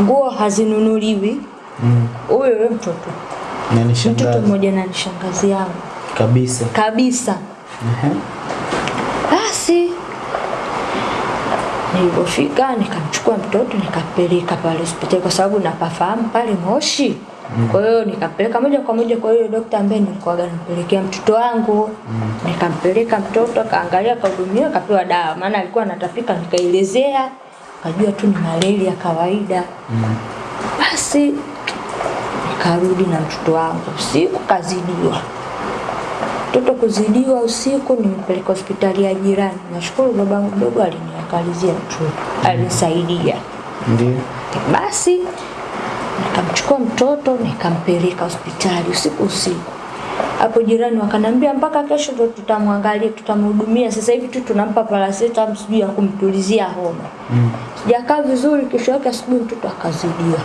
A: nguo hazinunuliwi
B: Mm.
A: huyo mm. mtoto mtoto mmoja na nishangazi yao yangu
B: kabisa.
A: kabisa
B: uh
A: Basi nilipofika nikamchukua mtoto nikapeleka pale hospitali kwa sababu napafahamu pale Moshi. Mm. Kwa hiyo nikapeleka moja kwa moja kwa hiyo daktari ambaye nilikuwa nampelekea mtoto wangu. Nikampeleka mtoto akaangalia akahudumiwa akapewa dawa maana alikuwa anatapika nikaelezea akajua tu ni malaria ya kawaida.
B: Mm.
A: Basi karudi na mtoto wangu usiku kazidiwa. Mtoto kuzidiwa usiku nimpeleka hospitali ya jirani. Nashukuru babangu mdogo aliniangalizia mtoto, alinisaidia.
B: Ndio.
A: Basi nikamchukua mtoto nikampeleka hospitali usiku usiku. Hapo jirani wakanambia mpaka kesho ndo tutamwangalia, tutamhudumia. Sasa hivi tu tunampa paracetamol sijui ya kumtulizia homa.
B: Mm.
A: Sijakaa vizuri, kesho yake asubuhi mtoto akazidiwa.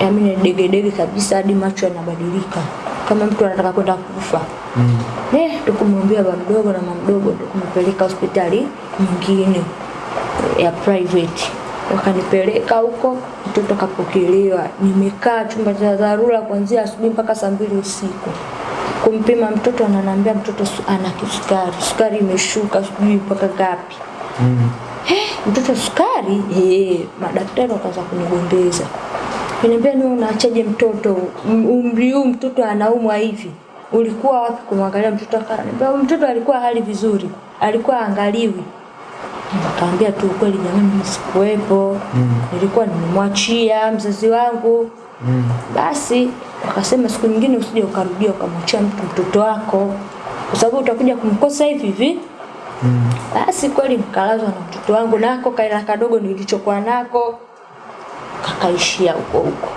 A: Yaani ni degedege kabisa hadi macho yanabadilika kama mtu anataka kwenda kufa.
B: Mm.
A: Eh, tukumwambia baba mdogo na mama mdogo tukumpeleka hospitali nyingine ya private. Wakanipeleka huko, mtoto kapokelewa. Nimekaa chumba cha dharura kuanzia asubuhi mpaka saa mbili usiku. Kumpima mtoto ananiambia mtoto ana kisukari, sukari imeshuka sijui mpaka ngapi.
B: Mm.
A: Hey, mtoto sukari eh, madaktari wakaanza kunigombeza kuniambia ni unaachaje mtoto M- umri huu mtoto anaumwa hivi ulikuwa wapi kumwangalia mtoto akaniambia mtoto alikuwa hali vizuri alikuwa angaliwi Nikaambia tu ukweli jamani, mimi sikuwepo mm. nilikuwa nimemwachia mzazi wangu mm. Basi akasema siku nyingine usije ukarudia ukamwachia mtu mtoto wako, kwa sababu utakuja kumkosa hivi hivi mm. Basi kweli mkalazwa na mtoto wangu nako kaila kadogo nilichokuwa nako kakaishia huko huko.